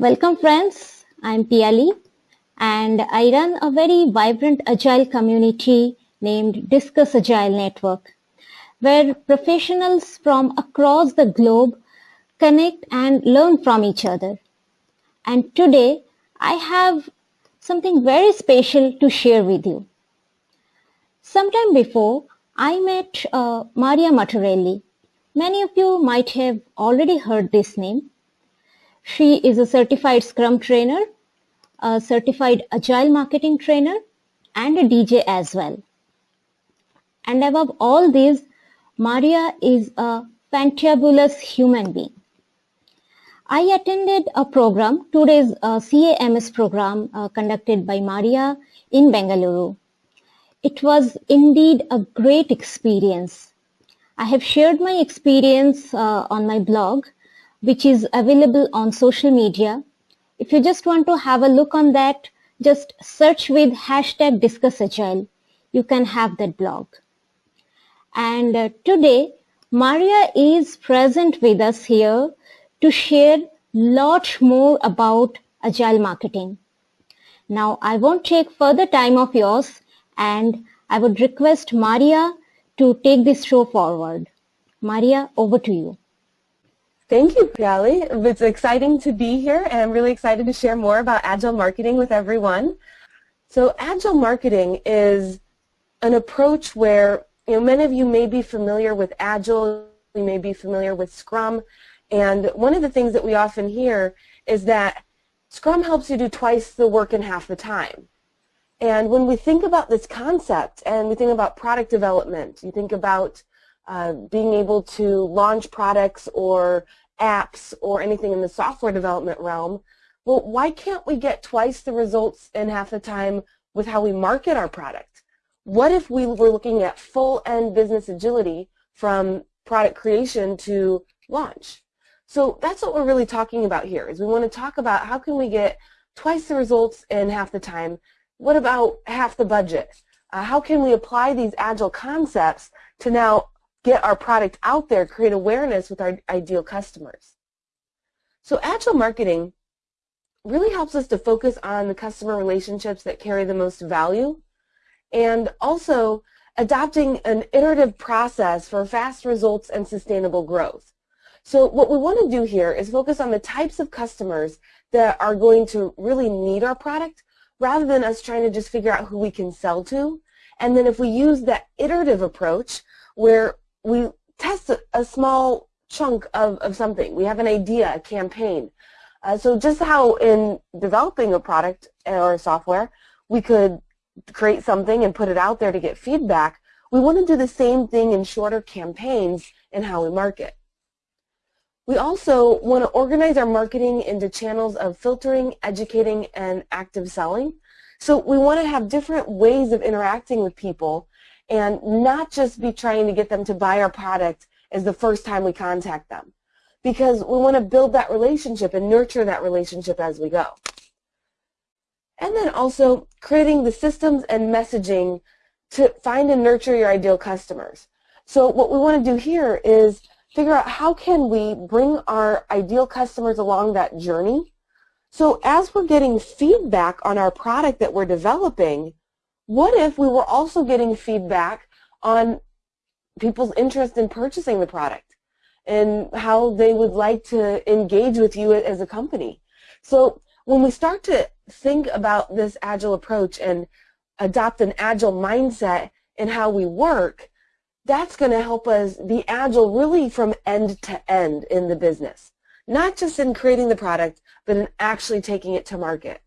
Welcome friends, I'm Piali and I run a very vibrant agile community named Discuss Agile Network where professionals from across the globe connect and learn from each other. And today I have something very special to share with you. Sometime before, I met uh, Maria Matarelli. Many of you might have already heard this name. She is a certified Scrum trainer, a certified Agile marketing trainer, and a DJ as well. And above all these, Maria is a fantabulous human being. I attended a program, two days uh, CAMS program uh, conducted by Maria in Bengaluru. It was indeed a great experience. I have shared my experience uh, on my blog, which is available on social media. If you just want to have a look on that, just search with hashtag discuss agile. You can have that blog. And uh, today, Maria is present with us here to share lot more about agile marketing. Now, I won't take further time of yours and I would request Maria to take this show forward. Maria, over to you. Thank you, Piali. It's exciting to be here and I'm really excited to share more about Agile marketing with everyone. So Agile marketing is an approach where you know, many of you may be familiar with Agile, you may be familiar with Scrum, and one of the things that we often hear is that Scrum helps you do twice the work in half the time. And when we think about this concept and we think about product development, you think about uh, being able to launch products or apps or anything in the software development realm, well, why can't we get twice the results in half the time with how we market our product? What if we were looking at full-end business agility from product creation to launch? So that's what we're really talking about here, is we want to talk about how can we get twice the results in half the time. What about half the budget? Uh, how can we apply these agile concepts to now get our product out there, create awareness with our ideal customers? So agile marketing really helps us to focus on the customer relationships that carry the most value and also adopting an iterative process for fast results and sustainable growth. So what we want to do here is focus on the types of customers that are going to really need our product rather than us trying to just figure out who we can sell to. And then if we use that iterative approach where we test a, small chunk of, of something, we have an idea, a campaign. Uh, so just how in developing a product or software, we could create something and put it out there to get feedback, we want to do the same thing in shorter campaigns in how we market. We also want to organize our marketing into channels of filtering, educating, and active selling. So we want to have different ways of interacting with people and not just be trying to get them to buy our product as the first time we contact them. Because we want to build that relationship and nurture that relationship as we go. And then also creating the systems and messaging to find and nurture your ideal customers. So what we want to do here is figure out how can we bring our ideal customers along that journey. So as we're getting feedback on our product that we're developing, what if we were also getting feedback on people's interest in purchasing the product and how they would like to engage with you as a company? So when we start to think about this agile approach and adopt an agile mindset in how we work, that's going to help us be agile really from end to end in the business. Not just in creating the product, but in actually taking it to market.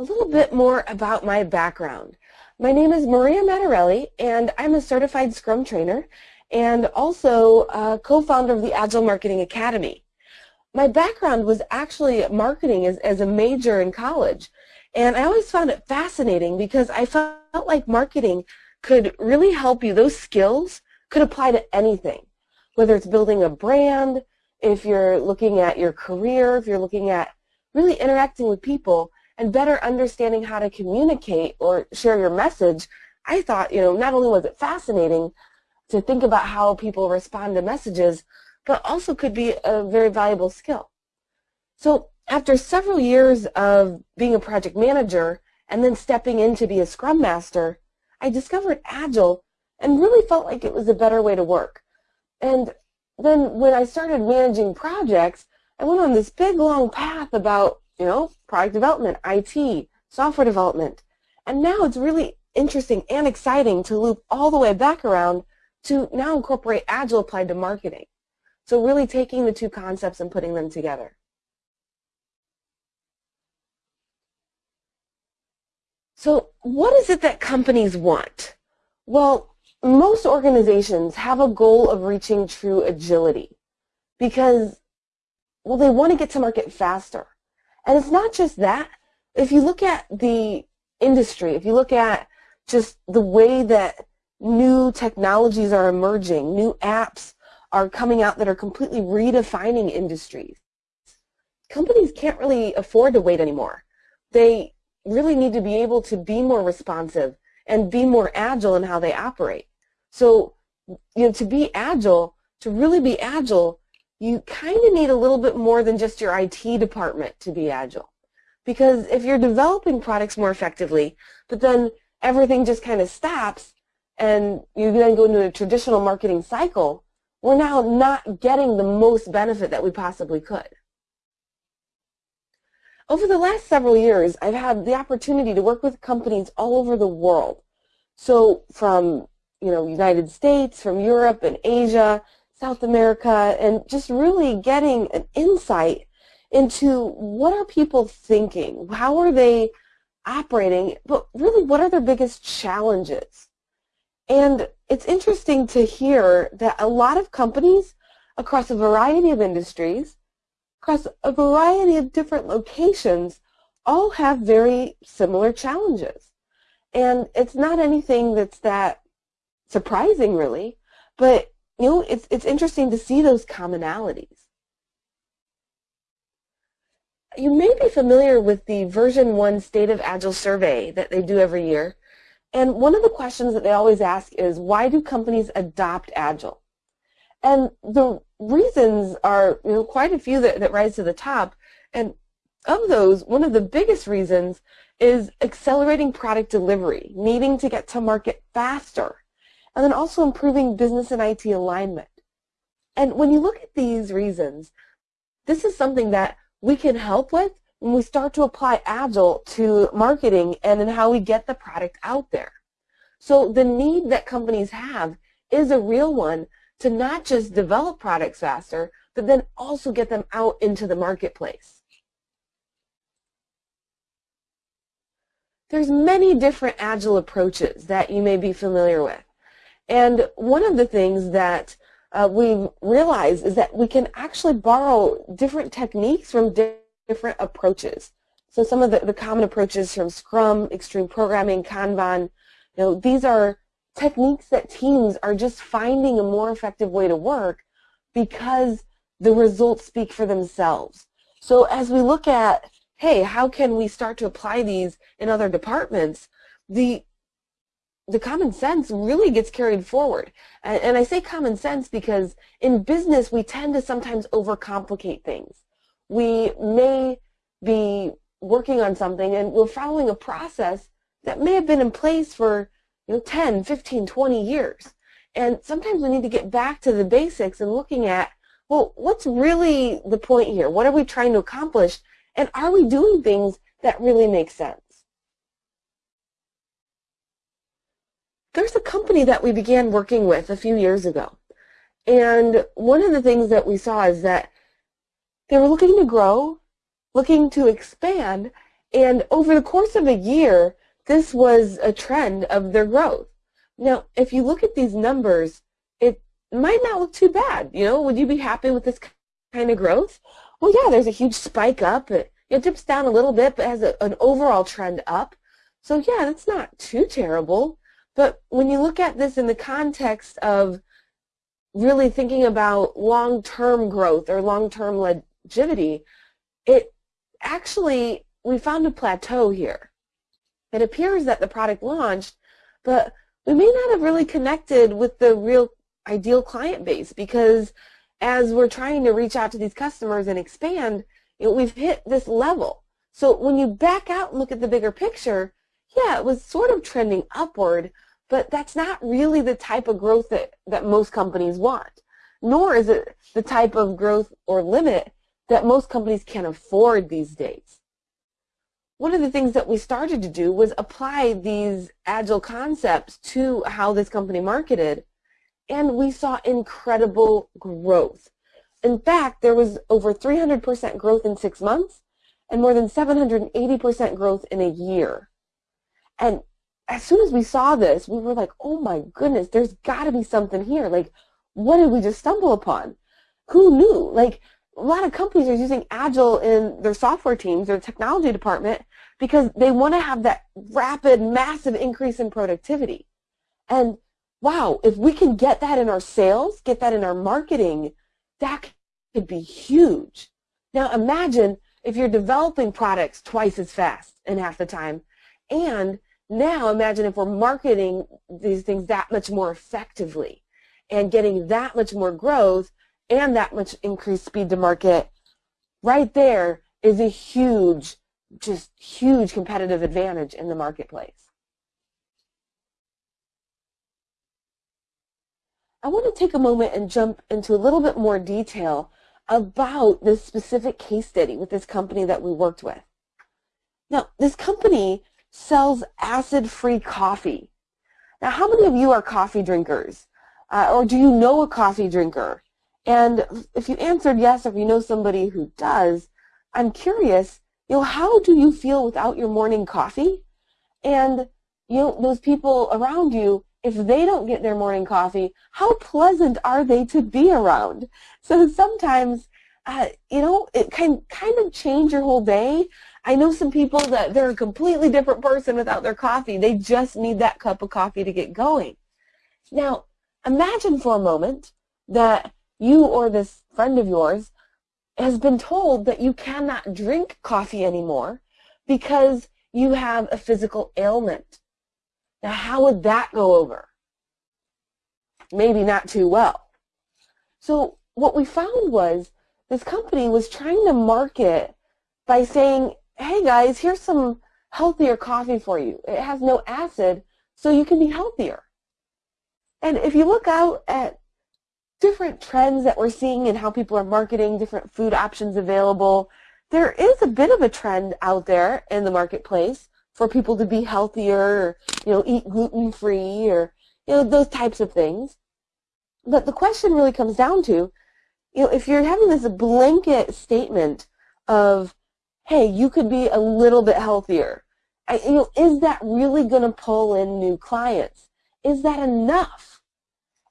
A little bit more about my background. My name is Maria Matarelli, and I'm a certified Scrum trainer and also co-founder of the Agile Marketing Academy. My background was actually marketing as, as a major in college, and I always found it fascinating because I felt like marketing could really help you. Those skills could apply to anything, whether it's building a brand, if you're looking at your career, if you're looking at really interacting with people and better understanding how to communicate or share your message, I thought, you know, not only was it fascinating to think about how people respond to messages, but also could be a very valuable skill. So after several years of being a project manager and then stepping in to be a Scrum Master, I discovered Agile and really felt like it was a better way to work. And then when I started managing projects, I went on this big long path about, you know, product development, IT, software development. And now it's really interesting and exciting to loop all the way back around to now incorporate Agile applied to marketing. So really taking the two concepts and putting them together. So what is it that companies want? Well, most organizations have a goal of reaching true agility because, well, they want to get to market faster. And it's not just that. If you look at the industry, if you look at just the way that new technologies are emerging, new apps are coming out that are completely redefining industries, companies can't really afford to wait anymore. They really need to be able to be more responsive and be more agile in how they operate. So, you know, to be agile, to really be agile, you kind of need a little bit more than just your IT department to be agile. Because if you're developing products more effectively, but then everything just kind of stops and you then go into a traditional marketing cycle, we're now not getting the most benefit that we possibly could. Over the last several years, I've had the opportunity to work with companies all over the world. So from you know, United States, from Europe and Asia, South America, and just really getting an insight into what are people thinking? How are they operating? But really, what are their biggest challenges? And it's interesting to hear that a lot of companies across a variety of industries, across a variety of different locations, all have very similar challenges. And it's not anything that's that surprising really, but you know, it's, it's interesting to see those commonalities. You may be familiar with the VersionOne State of Agile survey that they do every year. And one of the questions that they always ask is, why do companies adopt Agile? And the reasons are you know, quite a few that, that rise to the top. And of those, one of the biggest reasons is accelerating product delivery, needing to get to market faster and then also improving business and IT alignment. And when you look at these reasons, this is something that we can help with when we start to apply Agile to marketing and in how we get the product out there. So the need that companies have is a real one to not just develop products faster, but then also get them out into the marketplace. There's many different Agile approaches that you may be familiar with. And one of the things that uh, we realize is that we can actually borrow different techniques from di different approaches. So some of the, the common approaches from Scrum, Extreme Programming, Kanban, you know, these are techniques that teams are just finding a more effective way to work because the results speak for themselves. So as we look at, hey, how can we start to apply these in other departments, the the common sense really gets carried forward. And, and, I say common sense because in business we tend to sometimes overcomplicate things. We may be working on something and we're following a process that may have been in place for you know 10, 15, 20 years. And sometimes we need to get back to the basics and looking at, well, what's really the point here? What are we trying to accomplish? And are we doing things that really make sense? There's a company that we began working with a few years ago. And one of the things that we saw is that they were looking to grow, looking to expand, and over the course of a year, this was a trend of their growth. Now, if you look at these numbers, it might not look too bad. You know, would you be happy with this kind of growth? Well, yeah, there's a huge spike up. It, it dips down a little bit, but has a, an overall trend up. So yeah, that's not too terrible. But when you look at this in the context of really thinking about long-term growth or long-term longevity, it actually, we found a plateau here. It appears that the product launched, but we may not have really connected with the real ideal client base because as we're trying to reach out to these customers and expand, you know, we've hit this level. So when you back out and look at the bigger picture, yeah, it was sort of trending upward, but that's not really the type of growth that, that most companies want. Nor is it the type of growth or limit that most companies can afford these days. One of the things that we started to do was apply these agile concepts to how this company marketed, and we saw incredible growth. In fact, there was over 300% growth in six months and more than 780% growth in a year. And as soon as we saw this, we were like, oh my goodness, there's got to be something here. Like, what did we just stumble upon? Who knew? Like, a lot of companies are using Agile in their software teams, their technology department, because they want to have that rapid, massive increase in productivity. And wow, if we can get that in our sales, get that in our marketing, that could be huge. Now imagine if you're developing products twice as fast in half the time, and now imagine if we're marketing these things that much more effectively and getting that much more growth and that much increased speed to market, right there is a huge, just huge competitive advantage in the marketplace. I want to take a moment and jump into a little bit more detail about this specific case study with this company that we worked with. Now, this company sells acid-free coffee. Now, how many of you are coffee drinkers? Uh, or do you know a coffee drinker? And if you answered yes, or if you know somebody who does, I'm curious, you know, how do you feel without your morning coffee? And, you know, those people around you, if they don't get their morning coffee, how pleasant are they to be around? So sometimes, uh, you know, it can kind of change your whole day. I know some people that they're a completely different person without their coffee. They just need that cup of coffee to get going. Now, imagine for a moment that you or this friend of yours has been told that you cannot drink coffee anymore because you have a physical ailment. Now, how would that go over? Maybe not too well. So what we found was this company was trying to market by saying, hey guys, here's some healthier coffee for you. It has no acid, so you can be healthier. And if you look out at different trends that we're seeing in how people are marketing different food options available, there is a bit of a trend out there in the marketplace for people to be healthier, or, you know, eat gluten-free or, you know, those types of things. But the question really comes down to, you know, if you're having this blanket statement of, hey, you could be a little bit healthier, I, you know, is that really going to pull in new clients? Is that enough?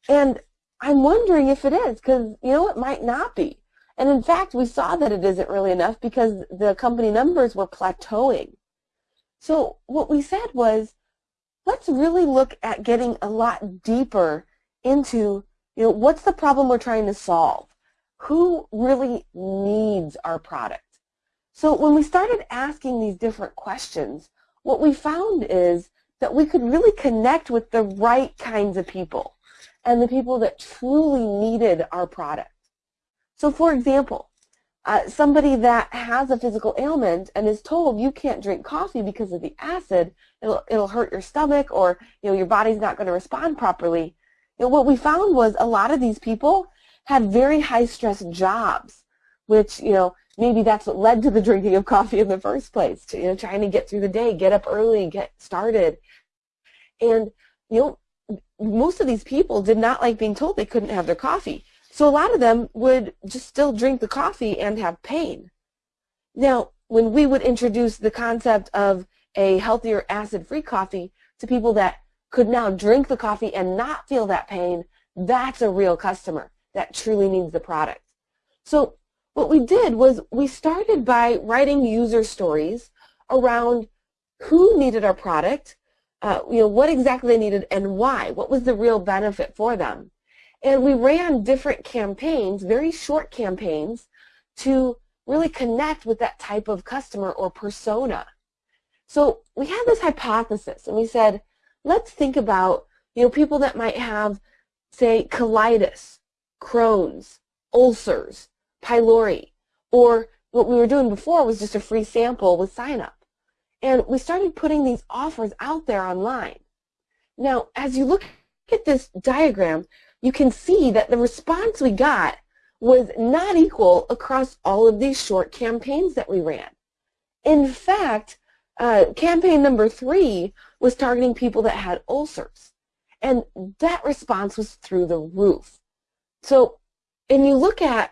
And I'm wondering if it is because, you know, it might not be. And in fact, we saw that it isn't really enough because the company numbers were plateauing. So what we said was, let's really look at getting a lot deeper into, you know, what's the problem we're trying to solve? Who really needs our product? So when we started asking these different questions, what we found is that we could really connect with the right kinds of people and the people that truly needed our product. So for example, uh, somebody that has a physical ailment and is told you can't drink coffee because of the acid, it'll, it'll hurt your stomach or you know your body's not going to respond properly. You know, what we found was a lot of these people had very high stress jobs, which you know maybe that's what led to the drinking of coffee in the first place. To, you know, trying to get through the day, get up early, get started, and you know most of these people did not like being told they couldn't have their coffee. So a lot of them would just still drink the coffee and have pain. Now, when we would introduce the concept of a healthier acid-free coffee to people that could now drink the coffee and not feel that pain, that's a real customer that truly needs the product. So what we did was we started by writing user stories around who needed our product, uh, you know, what exactly they needed and why. What was the real benefit for them? And we ran different campaigns, very short campaigns, to really connect with that type of customer or persona. So we had this hypothesis, and we said, let's think about, you know, people that might have, say, colitis, Crohn's, ulcers, pylori, or what we were doing before was just a free sample with sign up. And we started putting these offers out there online. Now, as you look at this diagram, you can see that the response we got was not equal across all of these short campaigns that we ran. In fact, uh, campaign number three was targeting people that had ulcers. And that response was through the roof. So, and you look at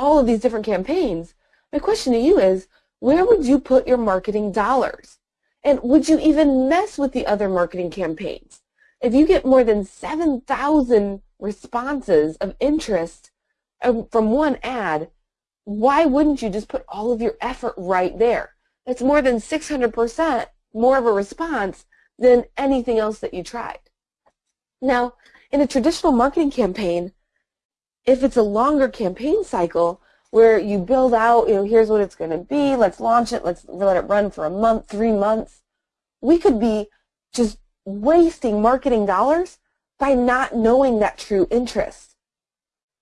all of these different campaigns, my question to you is, where would you put your marketing dollars? And would you even mess with the other marketing campaigns? If you get more than 7,000 responses of interest um, from one ad, why wouldn't you just put all of your effort right there? That's more than 600% more of a response than anything else that you tried. Now, in a traditional marketing campaign, if it's a longer campaign cycle, where you build out, you know, here's what it's going to be, let's launch it, let's let it run for a month, three months. We could be just wasting marketing dollars by not knowing that true interest.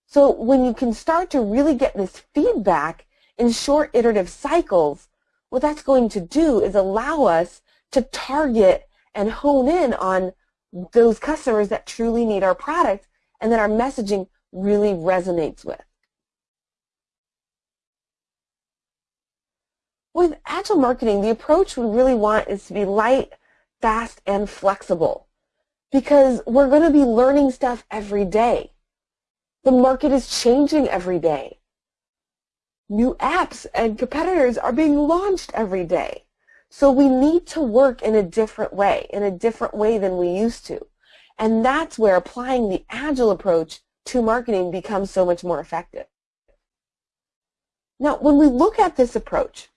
So when you can start to really get this feedback in short iterative cycles, what that's going to do is allow us to target and hone in on those customers that truly need our product and that our messaging really resonates with. With agile marketing, the approach we really want is to be light, fast, and flexible because we're going to be learning stuff every day. The market is changing every day. New apps and competitors are being launched every day. So we need to work in a different way, in a different way than we used to. And that's where applying the agile approach to marketing becomes so much more effective. Now, when we look at this approach,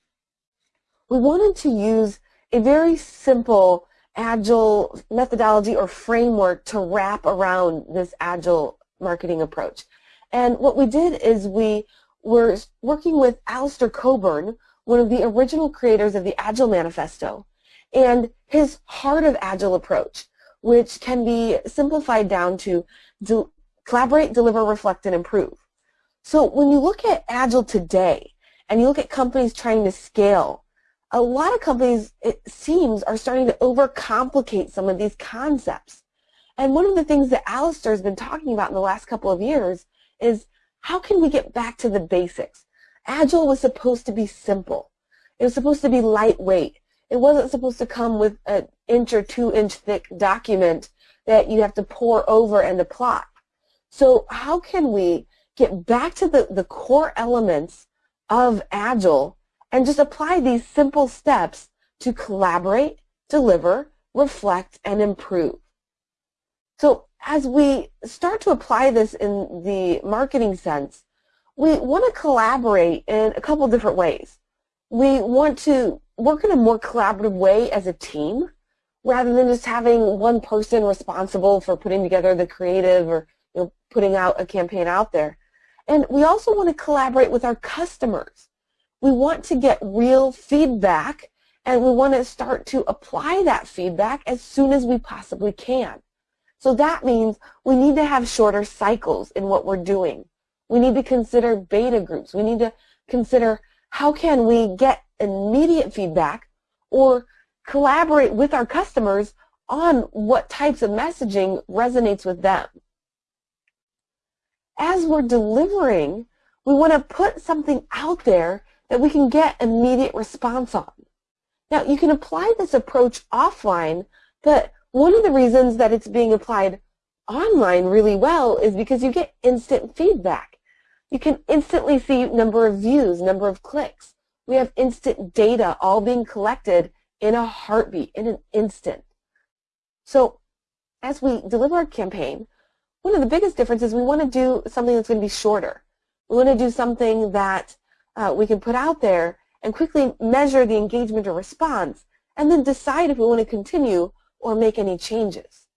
we wanted to use a very simple agile methodology or framework to wrap around this agile marketing approach. And what we did is we were working with Alistair Cockburn, one of the original creators of the Agile Manifesto, and his Heart of Agile approach, which can be simplified down to collaborate, deliver, reflect, and improve. So when you look at Agile today, and you look at companies trying to scale a lot of companies, it seems, are starting to overcomplicate some of these concepts. And one of the things that Alistair has been talking about in the last couple of years is how can we get back to the basics? Agile was supposed to be simple. It was supposed to be lightweight. It wasn't supposed to come with an inch or two inch thick document that you have to pour over and apply. So how can we get back to the, the core elements of Agile and just apply these simple steps to collaborate, deliver, reflect, and improve. So as we start to apply this in the marketing sense, we want to collaborate in a couple different ways. We want to work in a more collaborative way as a team rather than just having one person responsible for putting together the creative or putting out a campaign out there. And we also want to collaborate with our customers we want to get real feedback and we want to start to apply that feedback as soon as we possibly can. So that means we need to have shorter cycles in what we're doing. We need to consider beta groups. We need to consider how can we get immediate feedback or collaborate with our customers on what types of messaging resonates with them. As we're delivering, we want to put something out there that we can get immediate response on. Now, you can apply this approach offline, but one of the reasons that it's being applied online really well is because you get instant feedback. You can instantly see number of views, number of clicks. We have instant data all being collected in a heartbeat, in an instant. So as we deliver our campaign, one of the biggest differences we want to do something that's going to be shorter. We want to do something that uh, we can put out there and quickly measure the engagement or response and then decide if we want to continue or make any changes.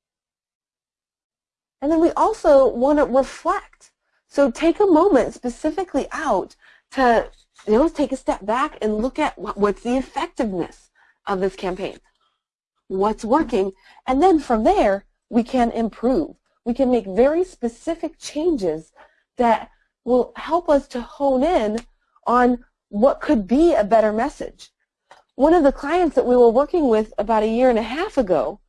And then we also want to reflect. So take a moment specifically out to you know, take a step back and look at what, what's the effectiveness of this campaign. What's working? And then from there, we can improve. We can make very specific changes that will help us to hone in on what could be a better message. One of the clients that we were working with about a year and a half ago,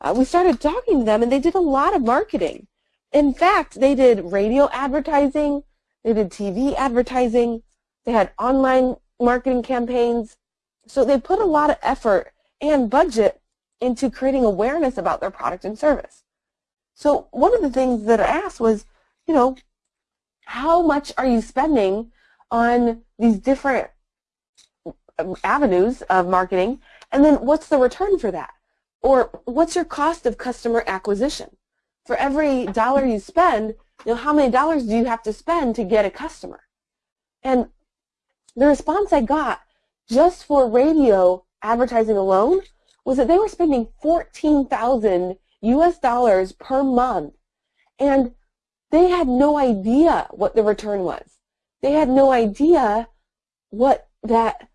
uh, we started talking to them and they did a lot of marketing. In fact, they did radio advertising, they did TV advertising, they had online marketing campaigns. So they put a lot of effort and budget into creating awareness about their product and service. So one of the things that I asked was, you know, how much are you spending on these different um, avenues of marketing, and then what's the return for that? Or what's your cost of customer acquisition? For every dollar you spend, you know, how many dollars do you have to spend to get a customer? And the response I got just for radio advertising alone was that they were spending 14,000 US dollars per month and they had no idea what the return was. They had no idea what that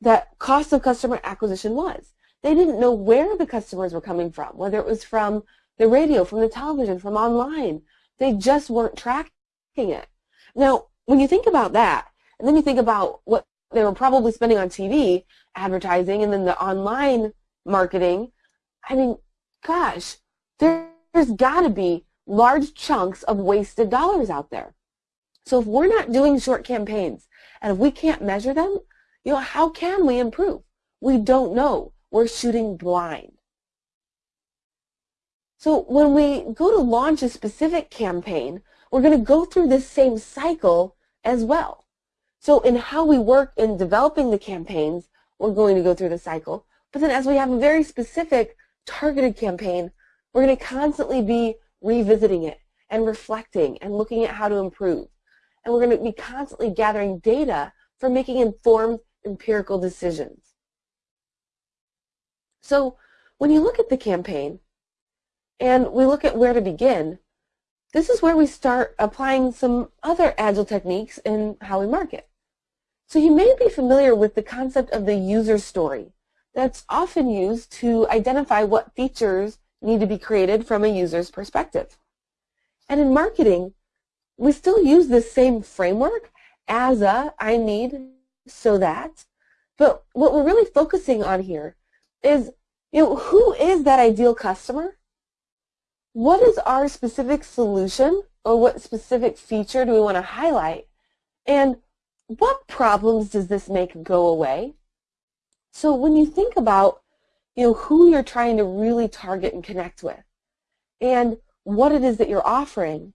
that cost of customer acquisition was. They didn't know where the customers were coming from, whether it was from the radio, from the television, from online. They just weren't tracking it. Now, when you think about that, and then you think about what they were probably spending on TV advertising and then the online marketing, I mean, gosh, there's got to be large chunks of wasted dollars out there. So if we're not doing short campaigns and if we can't measure them, you know, how can we improve? We don't know. We're shooting blind. So when we go to launch a specific campaign, we're going to go through this same cycle as well. So in how we work in developing the campaigns, we're going to go through the cycle. But then as we have a very specific targeted campaign, we're going to constantly be revisiting it and reflecting and looking at how to improve. And we're going to be constantly gathering data for making informed empirical decisions. So when you look at the campaign and we look at where to begin, this is where we start applying some other agile techniques in how we market. So you may be familiar with the concept of the user story that's often used to identify what features need to be created from a user's perspective. And in marketing, we still use this same framework as a I need so that, but what we're really focusing on here is, you know, who is that ideal customer? What is our specific solution or what specific feature do we want to highlight? And what problems does this make go away? So when you think about you know, who you're trying to really target and connect with and what it is that you're offering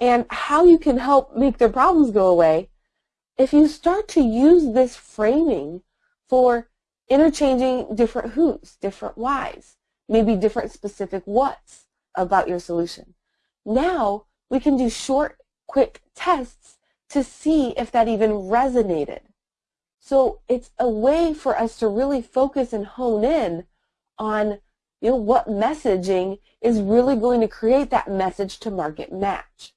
and how you can help make their problems go away, if you start to use this framing for interchanging different who's, different whys, maybe different specific what's about your solution. Now we can do short, quick tests to see if that even resonated. So it's a way for us to really focus and hone in on you know, what messaging is really going to create that message to market match.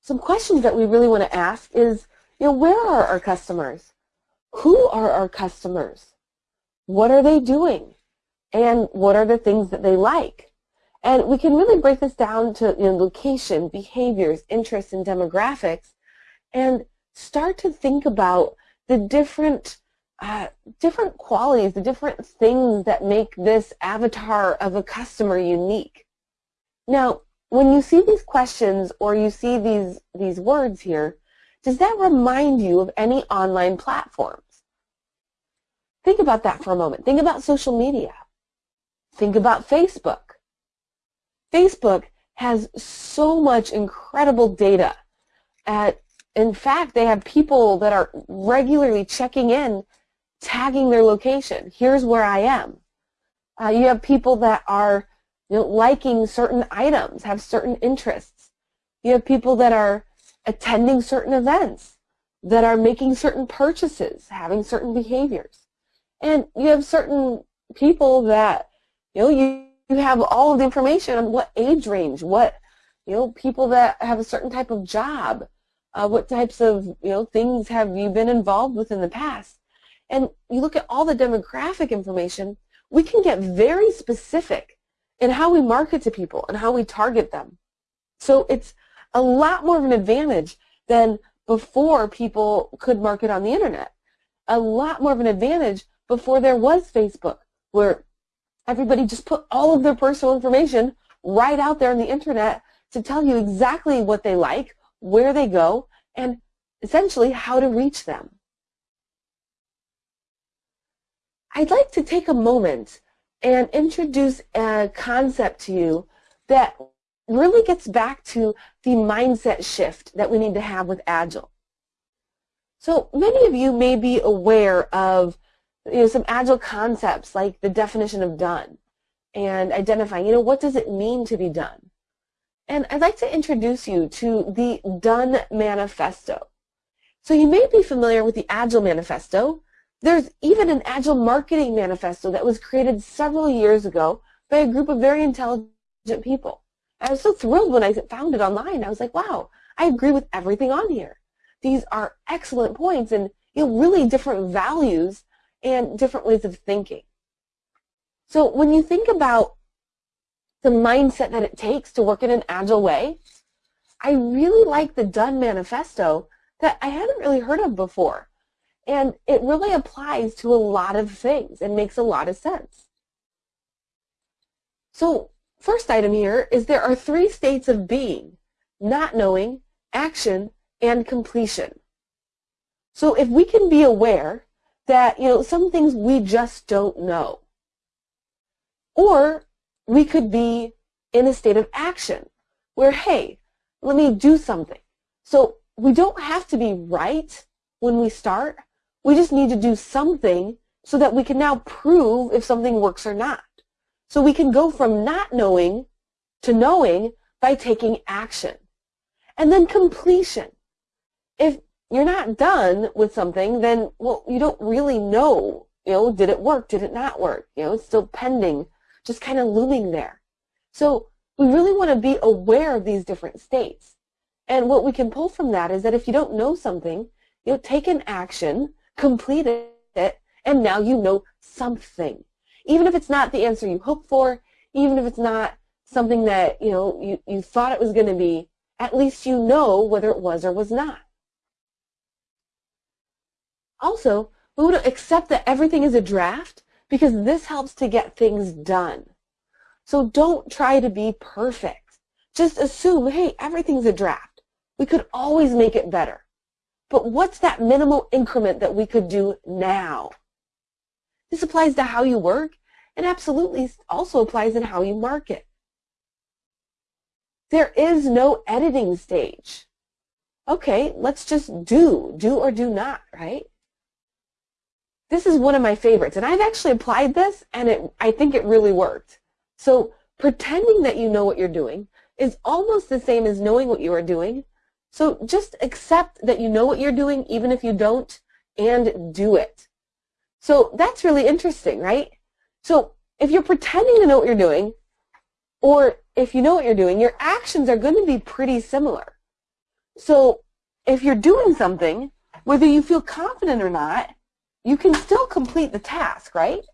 Some questions that we really want to ask is, you know, where are our customers? Who are our customers? What are they doing? And what are the things that they like? And we can really break this down to you know, location, behaviors, interests, and demographics, and start to think about the different uh, different qualities, the different things that make this avatar of a customer unique. Now, when you see these questions or you see these, these words here, does that remind you of any online platforms? Think about that for a moment. Think about social media. Think about Facebook. Facebook has so much incredible data. At, in fact, they have people that are regularly checking in tagging their location. Here's where I am. Uh, you have people that are you know, liking certain items, have certain interests. You have people that are attending certain events, that are making certain purchases, having certain behaviors. And you have certain people that, you know, you, you have all of the information on what age range, what, you know, people that have a certain type of job, uh, what types of, you know, things have you been involved with in the past and you look at all the demographic information, we can get very specific in how we market to people and how we target them. So it's a lot more of an advantage than before people could market on the internet. A lot more of an advantage before there was Facebook, where everybody just put all of their personal information right out there on the internet to tell you exactly what they like, where they go, and essentially how to reach them. I'd like to take a moment and introduce a concept to you that really gets back to the mindset shift that we need to have with Agile. So many of you may be aware of you know, some Agile concepts like the definition of done and identifying, you know, what does it mean to be done? And I'd like to introduce you to the Done Manifesto. So you may be familiar with the Agile Manifesto. There's even an Agile Marketing Manifesto that was created several years ago by a group of very intelligent people. I was so thrilled when I found it online. I was like, wow, I agree with everything on here. These are excellent points and you know, really different values and different ways of thinking. So when you think about the mindset that it takes to work in an agile way, I really like the Done Manifesto that I hadn't really heard of before. And it really applies to a lot of things and makes a lot of sense. So first item here is there are three states of being, not knowing, action, and completion. So if we can be aware that, you know, some things we just don't know, or we could be in a state of action where, hey, let me do something. So we don't have to be right when we start. We just need to do something so that we can now prove if something works or not. So we can go from not knowing to knowing by taking action. And then completion. If you're not done with something, then, well, you don't really know, you know, did it work, did it not work? You know, it's still pending just kind of looming there. So we really want to be aware of these different states. And what we can pull from that is that if you don't know something, you know, take an action, complete it, and now you know something. Even if it's not the answer you hoped for, even if it's not something that, you know, you, you thought it was going to be, at least you know whether it was or was not. Also, we want to accept that everything is a draft because this helps to get things done. So don't try to be perfect. Just assume, hey, everything's a draft. We could always make it better. But what's that minimal increment that we could do now? This applies to how you work and absolutely also applies in how you market. There is no editing stage. Okay, let's just do, do or do not, right? This is one of my favorites, and I've actually applied this, and it, I think it really worked. So pretending that you know what you're doing is almost the same as knowing what you are doing. So just accept that you know what you're doing, even if you don't, and do it. So that's really interesting, right? So if you're pretending to know what you're doing, or if you know what you're doing, your actions are going to be pretty similar. So if you're doing something, whether you feel confident or not, you can still complete the task, right?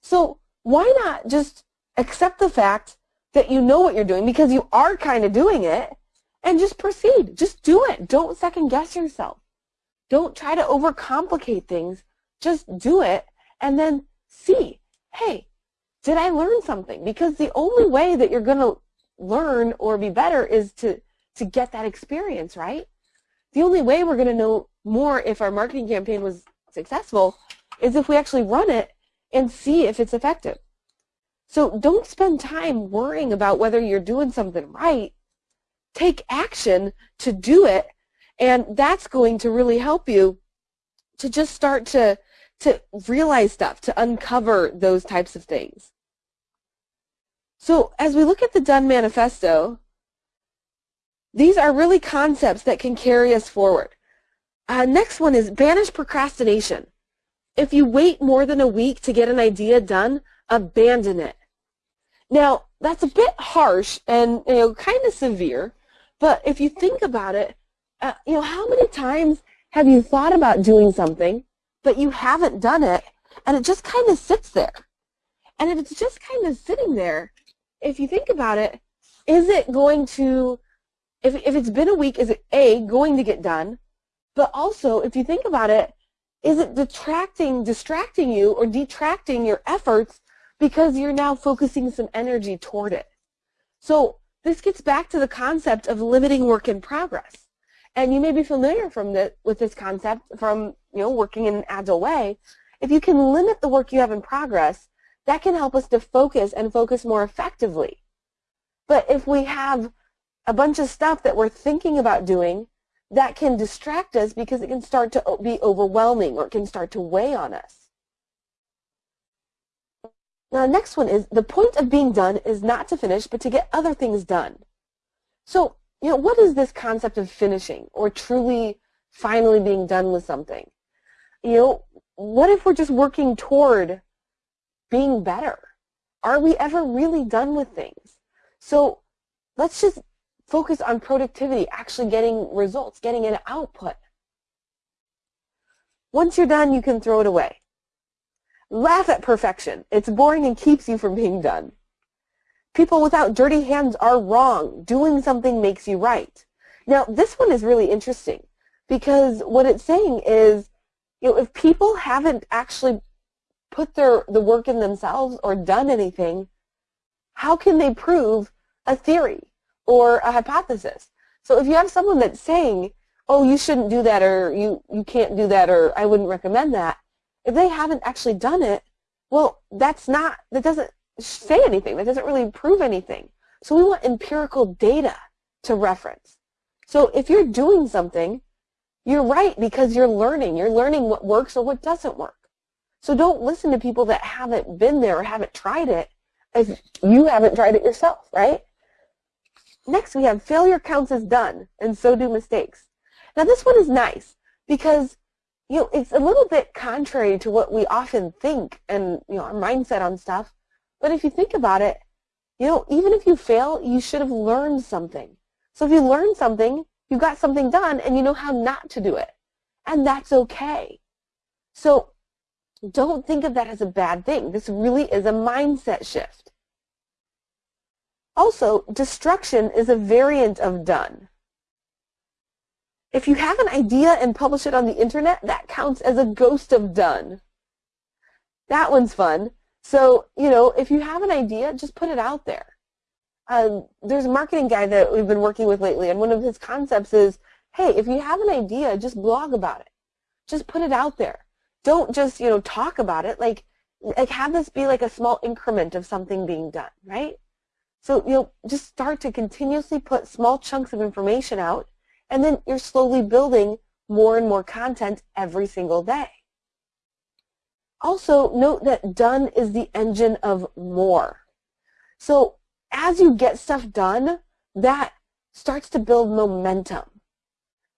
So why not just accept the fact that you know what you're doing because you are kind of doing it and just proceed. Just do it. Don't second guess yourself. Don't try to overcomplicate things. Just do it and then see, hey, did I learn something? Because the only way that you're going to learn or be better is to, to get that experience, right? The only way we're going to know more if our marketing campaign was successful is if we actually run it and see if it's effective. So don't spend time worrying about whether you're doing something right. Take action to do it, and that's going to really help you to just start to, to realize stuff, to uncover those types of things. So as we look at the Done Manifesto, these are really concepts that can carry us forward. Uh, next one is banish procrastination. If you wait more than a week to get an idea done, abandon it. Now, that's a bit harsh and you know kind of severe, but if you think about it, uh, you know, how many times have you thought about doing something, but you haven't done it, and it just kind of sits there? And if it's just kind of sitting there, if you think about it, is it going to, if, if it's been a week, is it A, going to get done? But also, if you think about it, is it detracting, distracting you or detracting your efforts because you're now focusing some energy toward it? So this gets back to the concept of limiting work in progress. And you may be familiar from the, with this concept from you know working in an agile way. If you can limit the work you have in progress, that can help us to focus and focus more effectively. But if we have a bunch of stuff that we're thinking about doing, that can distract us because it can start to be overwhelming or it can start to weigh on us. Now, the next one is the point of being done is not to finish, but to get other things done. So, you know, what is this concept of finishing or truly finally being done with something? You know, what if we're just working toward being better? Are we ever really done with things? So let's just focus on productivity, actually getting results, getting an output. Once you're done, you can throw it away. Laugh at perfection. It's boring and keeps you from being done. People without dirty hands are wrong. Doing something makes you right. Now, this one is really interesting because what it's saying is, you know, if people haven't actually put their the work in themselves or done anything, how can they prove a theory or a hypothesis? So if you have someone that's saying, oh, you shouldn't do that or you, you can't do that or I wouldn't recommend that, if they haven't actually done it, well, that's not, that doesn't say anything. That doesn't really prove anything. So we want empirical data to reference. So if you're doing something, you're right because you're learning. You're learning what works or what doesn't work. So don't listen to people that haven't been there or haven't tried it if you haven't tried it yourself, right? Next, we have failure counts as done, and so do mistakes. Now, this one is nice because you know it's a little bit contrary to what we often think and you know our mindset on stuff. But if you think about it, you know, even if you fail, you should have learned something. So if you learn something, you got something done, and you know how not to do it, and that's okay. So don't think of that as a bad thing. This really is a mindset shift. Also, destruction is a variant of done. If you have an idea and publish it on the internet, that counts as a ghost of done. That one's fun. So, you know, if you have an idea, just put it out there. Um, there's a marketing guy that we've been working with lately, and one of his concepts is, hey, if you have an idea, just blog about it. Just put it out there don't just, you know, talk about it. Like, like have this be like a small increment of something being done, right? So, you know, just start to continuously put small chunks of information out, and then you're slowly building more and more content every single day. Also, note that done is the engine of more. So as you get stuff done, that starts to build momentum.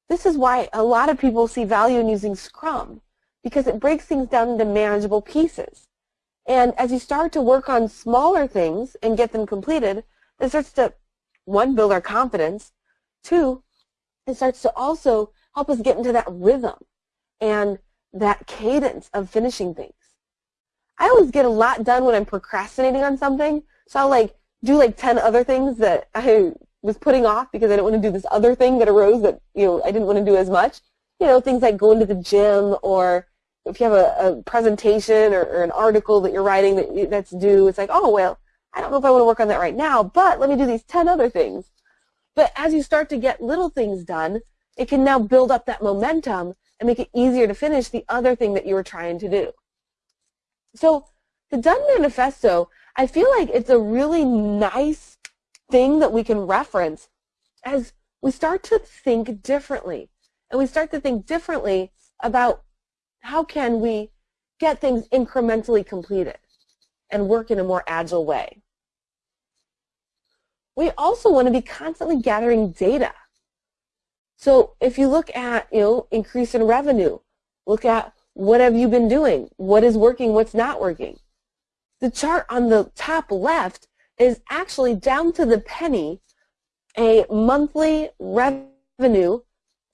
This is why a lot of people see value in using Scrum because it breaks things down into manageable pieces. And as you start to work on smaller things and get them completed, it starts to, one, build our confidence. Two, it starts to also help us get into that rhythm and that cadence of finishing things. I always get a lot done when I'm procrastinating on something, so I'll like do like 10 other things that I was putting off because I didn't want to do this other thing that arose that, you know, I didn't want to do as much. You know, things like going to the gym or if you have a, a presentation or, or, an article that you're writing that, that's due, it's like, oh, well, I don't know if I want to work on that right now, but let me do these 10 other things. But as you start to get little things done, it can now build up that momentum and make it easier to finish the other thing that you were trying to do. So the Done Manifesto, I feel like it's a really nice thing that we can reference as we start to think differently. And we start to think differently about how can we get things incrementally completed and work in a more agile way? We also want to be constantly gathering data. So if you look at, you know, increase in revenue, look at what have you been doing? What is working? What's not working? The chart on the top left is actually down to the penny a monthly revenue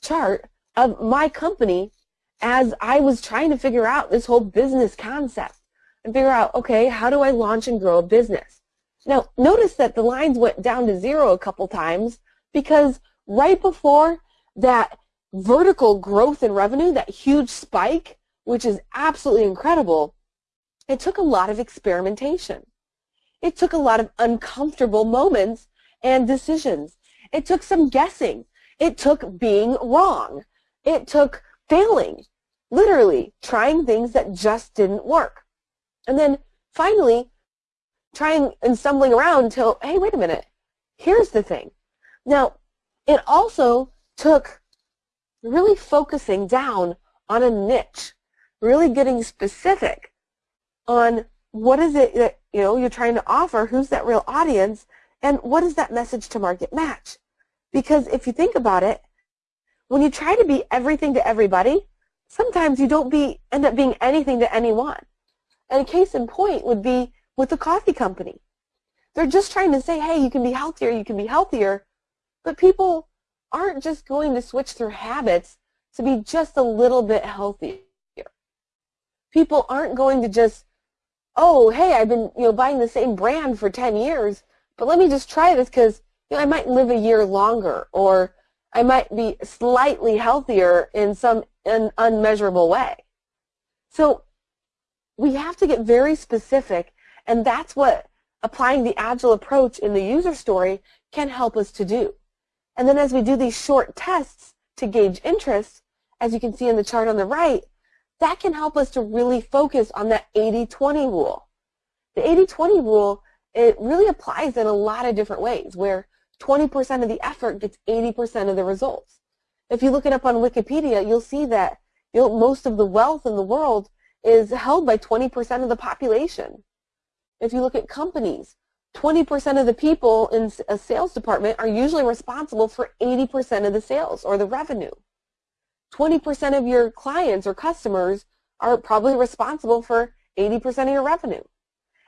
chart of my company as I was trying to figure out this whole business concept and figure out, okay, how do I launch and grow a business? Now, notice that the lines went down to zero a couple times because right before that vertical growth in revenue, that huge spike, which is absolutely incredible, it took a lot of experimentation. It took a lot of uncomfortable moments and decisions. It took some guessing. It took being wrong. It took failing, literally trying things that just didn't work. And then finally, trying and stumbling around until, hey, wait a minute, here's the thing. Now, it also took really focusing down on a niche, really getting specific on what is it that you know you're trying to offer, who's that real audience, and what is that message to market match? Because if you think about it, when you try to be everything to everybody, sometimes you don't be end up being anything to anyone. And a case in point would be with the coffee company. They're just trying to say, hey, you can be healthier, you can be healthier, but people aren't just going to switch their habits to be just a little bit healthier. People aren't going to just, oh, hey, I've been you know buying the same brand for 10 years, but let me just try this because you know, I might live a year longer or I might be slightly healthier in some an unmeasurable way. So we have to get very specific, and that's what applying the Agile approach in the user story can help us to do. And then as we do these short tests to gauge interest, as you can see in the chart on the right, that can help us to really focus on that 80-20 rule. The 80-20 rule, it really applies in a lot of different ways, where 20% of the effort gets 80% of the results. If you look it up on Wikipedia, you'll see that you know, most of the wealth in the world is held by 20% of the population. If you look at companies, 20% of the people in a sales department are usually responsible for 80% of the sales or the revenue. 20% of your clients or customers are probably responsible for 80% of your revenue.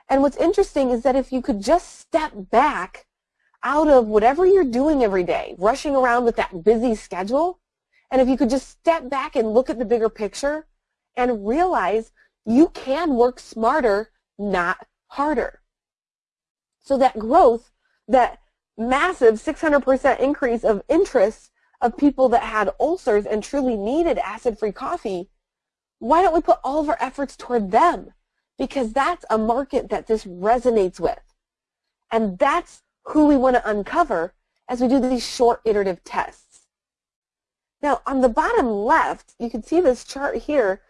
And what's interesting is that if you could just step back out of whatever you're doing every day, rushing around with that busy schedule, and if you could just step back and look at the bigger picture and realize you can work smarter, not harder. So that growth, that massive 600% increase of interest of people that had ulcers and truly needed acid-free coffee, why don't we put all of our efforts toward them? Because that's a market that this resonates with. And that's who we want to uncover as we do these short iterative tests. Now, on the bottom left, you can see this chart here.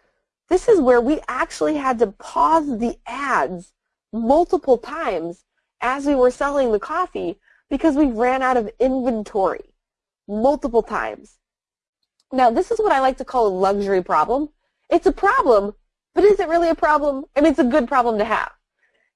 This is where we actually had to pause the ads multiple times as we were selling the coffee because we ran out of inventory multiple times. Now, this is what I like to call a luxury problem. It's a problem, but is it really a problem? I mean, it's a good problem to have.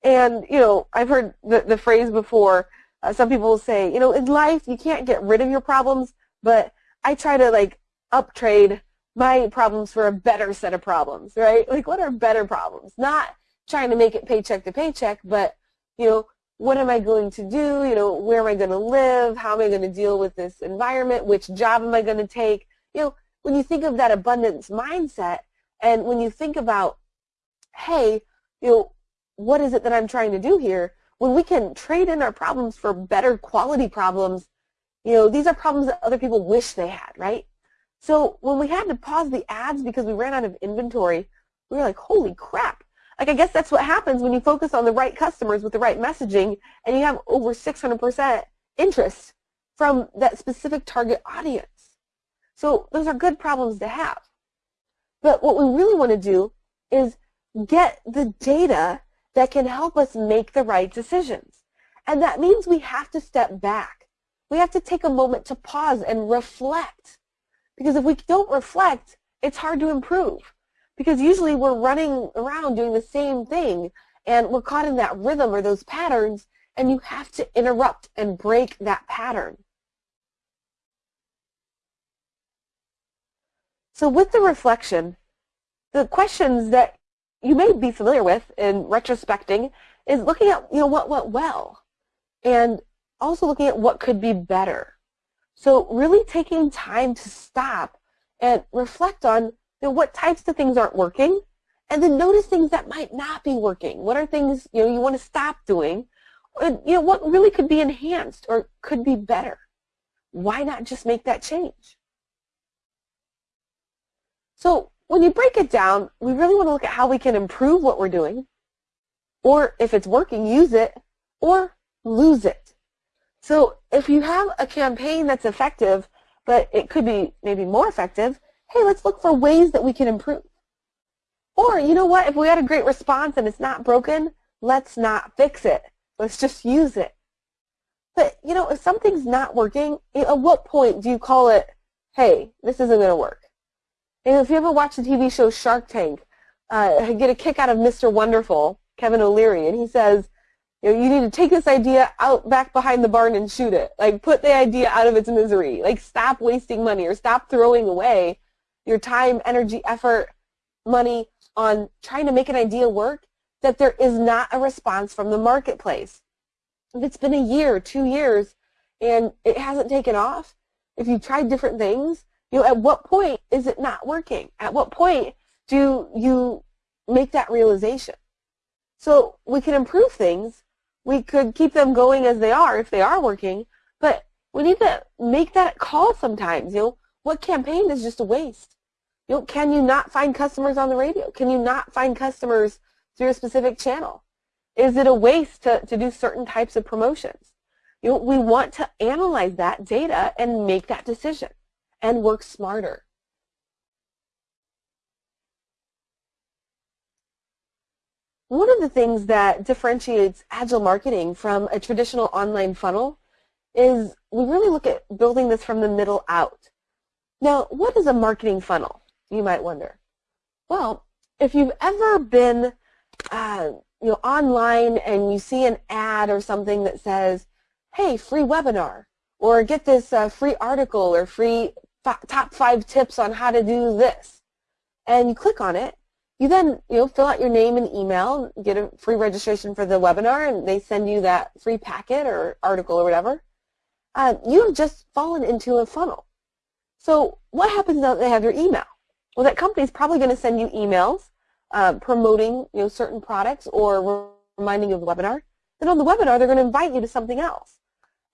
And, you know, I've heard the, the phrase before, uh, some people will say, you know, in life, you can't get rid of your problems, but I try to, like, uptrade my problems for a better set of problems, right? Like, what are better problems? Not trying to make it paycheck to paycheck, but, you know, what am I going to do? You know, where am I going to live? How am I going to deal with this environment? Which job am I going to take? You know, when you think of that abundance mindset and when you think about, hey, you know, what is it that I'm trying to do here? When we can trade in our problems for better quality problems, you know, these are problems that other people wish they had, right? So when we had to pause the ads because we ran out of inventory, we were like, holy crap, like I guess that's what happens when you focus on the right customers with the right messaging and you have over 600% interest from that specific target audience. So those are good problems to have. But what we really want to do is get the data that can help us make the right decisions. And that means we have to step back. We have to take a moment to pause and reflect. Because if we don't reflect, it's hard to improve because usually we're running around doing the same thing and we're caught in that rhythm or those patterns and you have to interrupt and break that pattern. So with the reflection, the questions that you may be familiar with in retrospecting is looking at you know what went well and also looking at what could be better. So really taking time to stop and reflect on you know, what types of things aren't working, and then notice things that might not be working. What are things you know you want to stop doing? And, you know what really could be enhanced or could be better? Why not just make that change? So when you break it down, we really want to look at how we can improve what we're doing, or if it's working, use it, or lose it. So if you have a campaign that's effective, but it could be maybe more effective, hey, let's look for ways that we can improve. Or, you know what, if we had a great response and it's not broken, let's not fix it. Let's just use it. But, you know, if something's not working, at what point do you call it, hey, this isn't going to work? And if you ever watch the TV show Shark Tank, uh, I get a kick out of Mr. Wonderful, Kevin O'Leary, and he says, you know, you need to take this idea out back behind the barn and shoot it. Like, put the idea out of its misery. Like, stop wasting money or stop throwing away your time, energy, effort, money on trying to make an idea work that there is not a response from the marketplace. If it's been a year, two years, and it hasn't taken off, if you've tried different things, you know, at what point is it not working? At what point do you make that realization? So we can improve things. We could keep them going as they are if they are working, but we need to make that call sometimes. You know, what campaign is just a waste? You know, can you not find customers on the radio? Can you not find customers through a specific channel? Is it a waste to, to do certain types of promotions? You know, we want to analyze that data and make that decision and work smarter. One of the things that differentiates agile marketing from a traditional online funnel is we really look at building this from the middle out. Now, what is a marketing funnel, you might wonder? Well, if you've ever been uh, you know, online and you see an ad or something that says, hey, free webinar, or get this uh, free article or free top five tips on how to do this. And you click on it. You then you know fill out your name and email, get a free registration for the webinar, and they send you that free packet or article or whatever. Uh, you have just fallen into a funnel. So what happens now that they have your email? Well, that company is probably going to send you emails uh, promoting you know certain products or reminding you of the webinar. Then on the webinar, they're going to invite you to something else.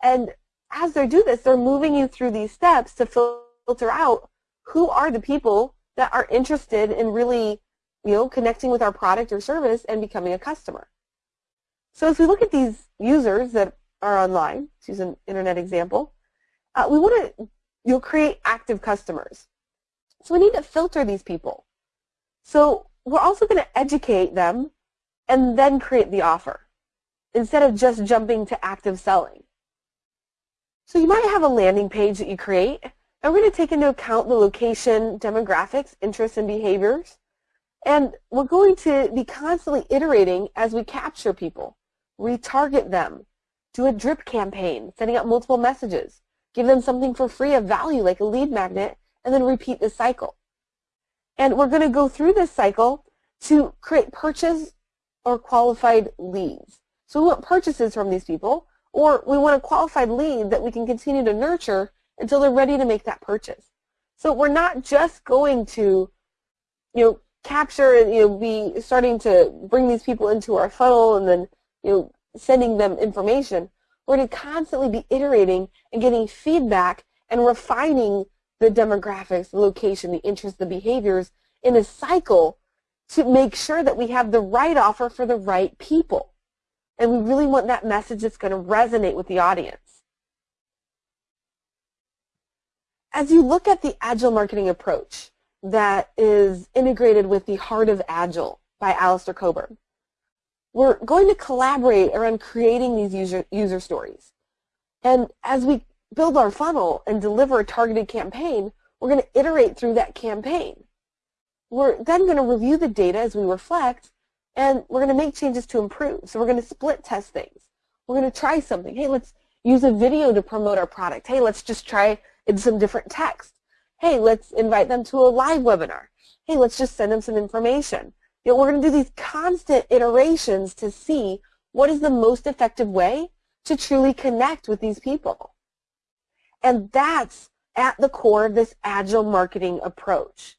And as they do this, they're moving you through these steps to filter out who are the people that are interested in really, you know, connecting with our product or service and becoming a customer. So as we look at these users that are online, to use an internet example, uh, we want to you know, create active customers. So we need to filter these people. So we're also going to educate them and then create the offer instead of just jumping to active selling. So you might have a landing page that you create and we're going to take into account the location, demographics, interests, and behaviors. And we're going to be constantly iterating as we capture people, retarget them, do a drip campaign, sending out multiple messages, give them something for free of value like a lead magnet, and then repeat the cycle. And we're going to go through this cycle to create purchase or qualified leads. So we want purchases from these people, or we want a qualified lead that we can continue to nurture until they're ready to make that purchase. So we're not just going to, you know, capture and you know be starting to bring these people into our funnel and then you know sending them information. We're going to constantly be iterating and getting feedback and refining the demographics, the location, the interests, the behaviors in a cycle to make sure that we have the right offer for the right people. And we really want that message that's going to resonate with the audience. As you look at the Agile marketing approach that is integrated with the Heart of Agile by Alistair Cockburn, we're going to collaborate around creating these user, user stories. And as we build our funnel and deliver a targeted campaign, we're going to iterate through that campaign. We're then going to review the data as we reflect, and we're going to make changes to improve. So we're going to split test things. We're going to try something. Hey, let's use a video to promote our product. Hey, let's just try in some different text. Hey, let's invite them to a live webinar. Hey, let's just send them some information. You know, we're going to do these constant iterations to see what is the most effective way to truly connect with these people. And that's at the core of this agile marketing approach.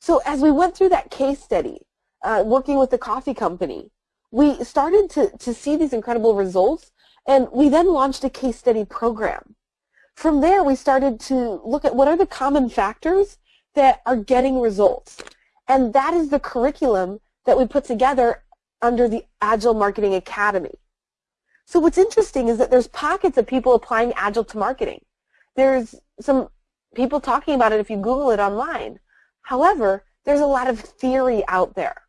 So as we went through that case study, uh, working with the coffee company, we started to, to see these incredible results, and we then launched a case study program. From there, we started to look at what are the common factors that are getting results. And that is the curriculum that we put together under the Agile Marketing Academy. So what's interesting is that there's pockets of people applying Agile to marketing. There's some people talking about it if you Google it online. However, there's a lot of theory out there.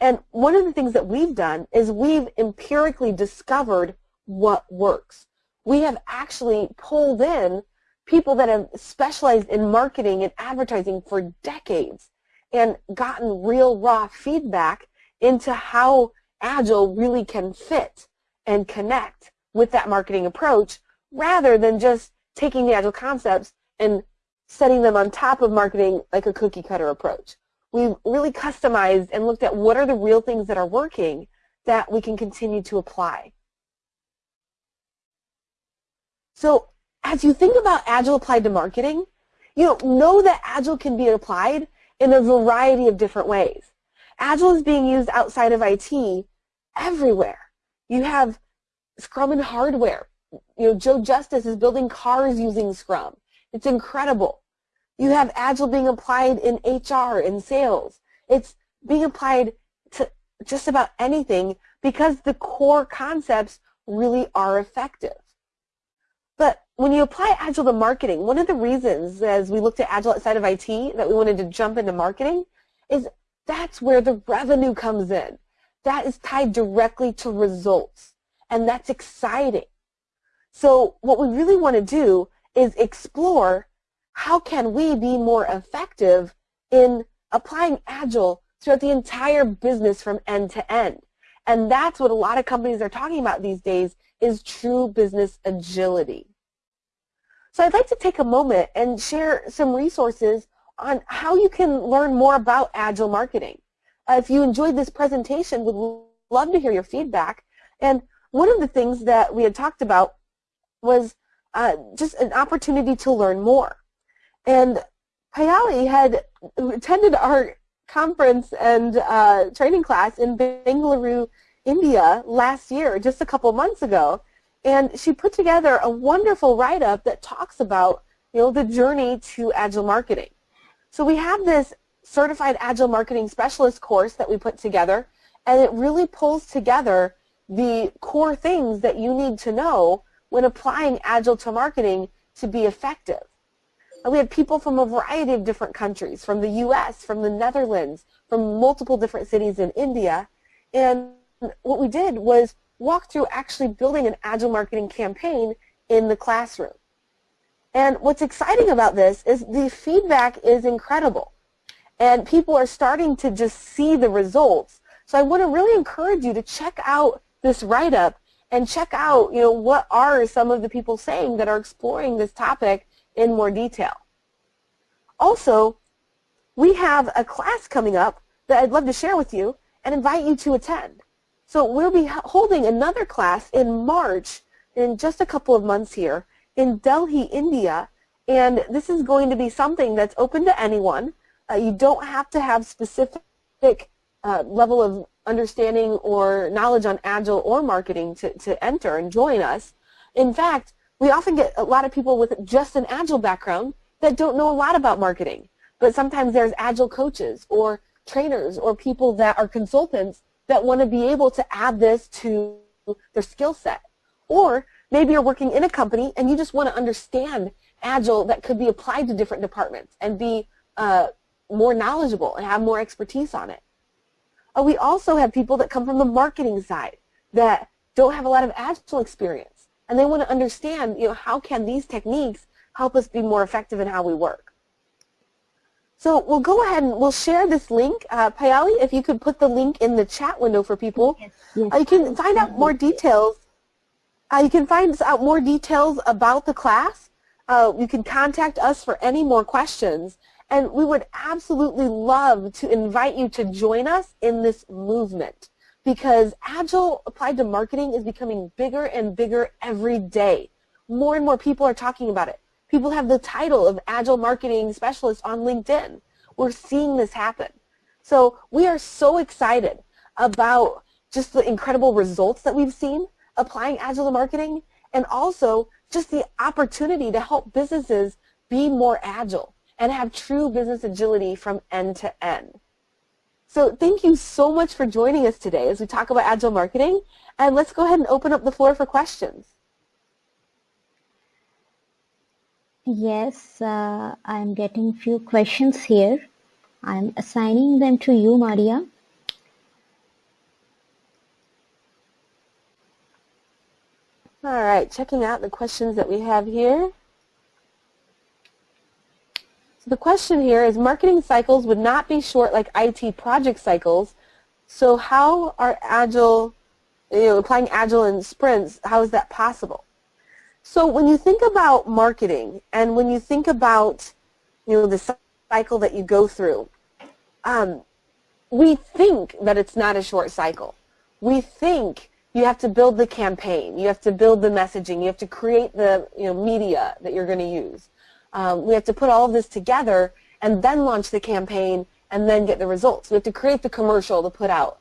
And one of the things that we've done is we've empirically discovered what works. We have actually pulled in people that have specialized in marketing and advertising for decades and gotten real raw feedback into how Agile really can fit and connect with that marketing approach rather than just taking the Agile concepts and setting them on top of marketing like a cookie cutter approach. We've really customized and looked at what are the real things that are working that we can continue to apply. So as you think about Agile applied to marketing, you know, know that Agile can be applied in a variety of different ways. Agile is being used outside of IT everywhere. You have Scrum and hardware. You know, Joe Justice is building cars using Scrum. It's incredible. You have Agile being applied in HR and sales. It's being applied to just about anything because the core concepts really are effective. But when you apply Agile to marketing, one of the reasons as we looked at Agile outside of IT that we wanted to jump into marketing is that's where the revenue comes in. That is tied directly to results. And that's exciting. So what we really want to do is explore how can we be more effective in applying Agile throughout the entire business from end to end. And that's what a lot of companies are talking about these days is true business agility. So I'd like to take a moment and share some resources on how you can learn more about Agile marketing. Uh, if you enjoyed this presentation, would love to hear your feedback. And one of the things that we had talked about was uh, just an opportunity to learn more. And Payali had attended our conference and uh, training class in Bangalore, India last year, just a couple months ago. And she put together a wonderful write-up that talks about you know, the journey to Agile marketing. So we have this Certified Agile Marketing Specialist course that we put together, and it really pulls together the core things that you need to know when applying Agile to marketing to be effective. And we had people from a variety of different countries, from the U.S., from the Netherlands, from multiple different cities in India, and what we did was walk through actually building an Agile marketing campaign in the classroom. And what's exciting about this is the feedback is incredible. And people are starting to just see the results. So I want to really encourage you to check out this write-up and check out, you know, what are some of the people saying that are exploring this topic in more detail. Also, we have a class coming up that I'd love to share with you and invite you to attend. So we'll be holding another class in March in just a couple of months here in Delhi, India, and this is going to be something that's open to anyone. Uh, you don't have to have specific uh, level of understanding or knowledge on Agile or marketing to, to enter and join us. In fact, we often get a lot of people with just an Agile background that don't know a lot about marketing. But sometimes there's Agile coaches or trainers or people that are consultants that want to be able to add this to their skill set. Or maybe you're working in a company and you just want to understand Agile that could be applied to different departments and be uh, more knowledgeable and have more expertise on it. Uh, we also have people that come from the marketing side that don't have a lot of Agile experience and they want to understand, you know, how can these techniques help us be more effective in how we work. So we'll go ahead and we'll share this link. Uh, Payali, if you could put the link in the chat window for people. Yes, yes. Uh, you can find out more details. Uh, you can find out more details about the class. Uh, you can contact us for any more questions. And we would absolutely love to invite you to join us in this movement because Agile applied to marketing is becoming bigger and bigger every day. More and more people are talking about it. People have the title of Agile Marketing Specialist on LinkedIn. We're seeing this happen. So we are so excited about just the incredible results that we've seen applying Agile marketing and also just the opportunity to help businesses be more agile and have true business agility from end to end. So thank you so much for joining us today as we talk about Agile marketing. And let's go ahead and open up the floor for questions. Yes, uh, I'm getting a few questions here. I'm assigning them to you, Maria. All right, checking out the questions that we have here. So the question here is marketing cycles would not be short like IT project cycles. So how are Agile, you know, applying Agile in sprints, how is that possible? So when you think about marketing and when you think about, you know, the cycle that you go through, um, we think that it's not a short cycle. We think you have to build the campaign. You have to build the messaging. You have to create the you know, media that you're going to use. Um, we have to put all of this together and then launch the campaign and then get the results. We have to create the commercial to put out.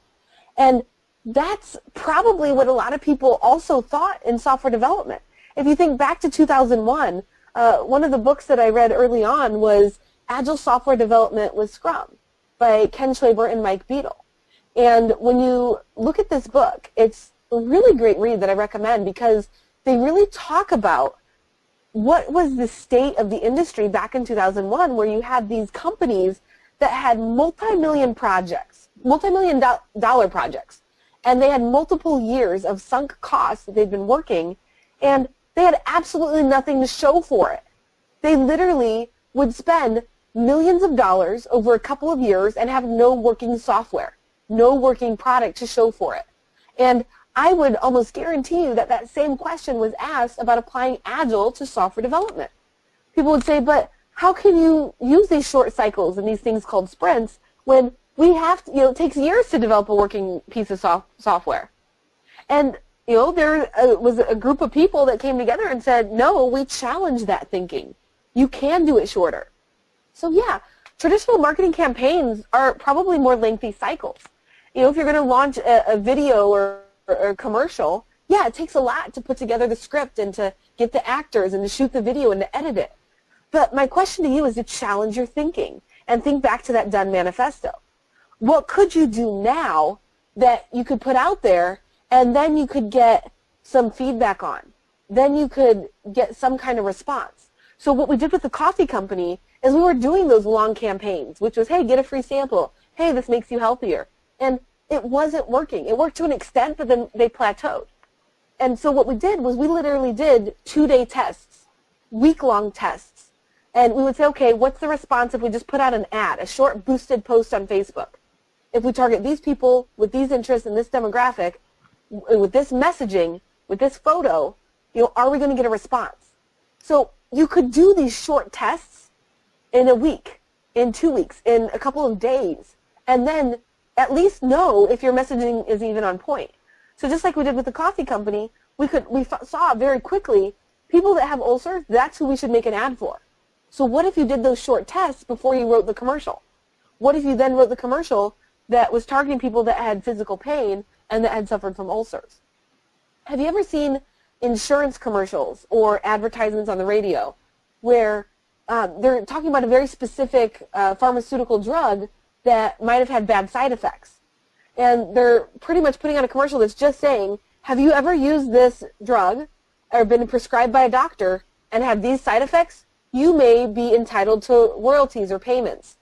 And that's probably what a lot of people also thought in software development. If you think back to 2001, uh, one of the books that I read early on was Agile Software Development with Scrum by Ken Schwaber and Mike Beedle. And when you look at this book, it's a really great read that I recommend because they really talk about what was the state of the industry back in 2001 where you had these companies that had multi-million projects, multi-million do dollar projects, and they had multiple years of sunk costs that they'd been working, and they had absolutely nothing to show for it. They literally would spend millions of dollars over a couple of years and have no working software, no working product to show for it. And I would almost guarantee you that that same question was asked about applying Agile to software development. People would say, but how can you use these short cycles and these things called sprints when we have to, you know, it takes years to develop a working piece of soft software? And, you know, there uh, was a group of people that came together and said, no, we challenge that thinking. You can do it shorter. So yeah, traditional marketing campaigns are probably more lengthy cycles. You know, if you're going to launch a, a video or or commercial, yeah, it takes a lot to put together the script and to get the actors and to shoot the video and to edit it. But my question to you is to challenge your thinking and think back to that done manifesto. What could you do now that you could put out there and then you could get some feedback on? Then you could get some kind of response. So what we did with the coffee company is we were doing those long campaigns, which was, hey, get a free sample. Hey, this makes you healthier. And it wasn't working. It worked to an extent, but then they plateaued. And so what we did was we literally did two-day tests, week-long tests. And we would say, okay, what's the response if we just put out an ad, a short boosted post on Facebook? If we target these people with these interests and this demographic, with this messaging, with this photo, you know, are we going to get a response? So you could do these short tests in a week, in two weeks, in a couple of days, and then at least know if your messaging is even on point. So just like we did with the coffee company, we could we saw very quickly people that have ulcers, that's who we should make an ad for. So what if you did those short tests before you wrote the commercial? What if you then wrote the commercial that was targeting people that had physical pain and that had suffered from ulcers? Have you ever seen insurance commercials or advertisements on the radio where um, they're talking about a very specific uh, pharmaceutical drug that might have had bad side effects. And they're pretty much putting out a commercial that's just saying, have you ever used this drug or been prescribed by a doctor and had these side effects? You may be entitled to royalties or payments.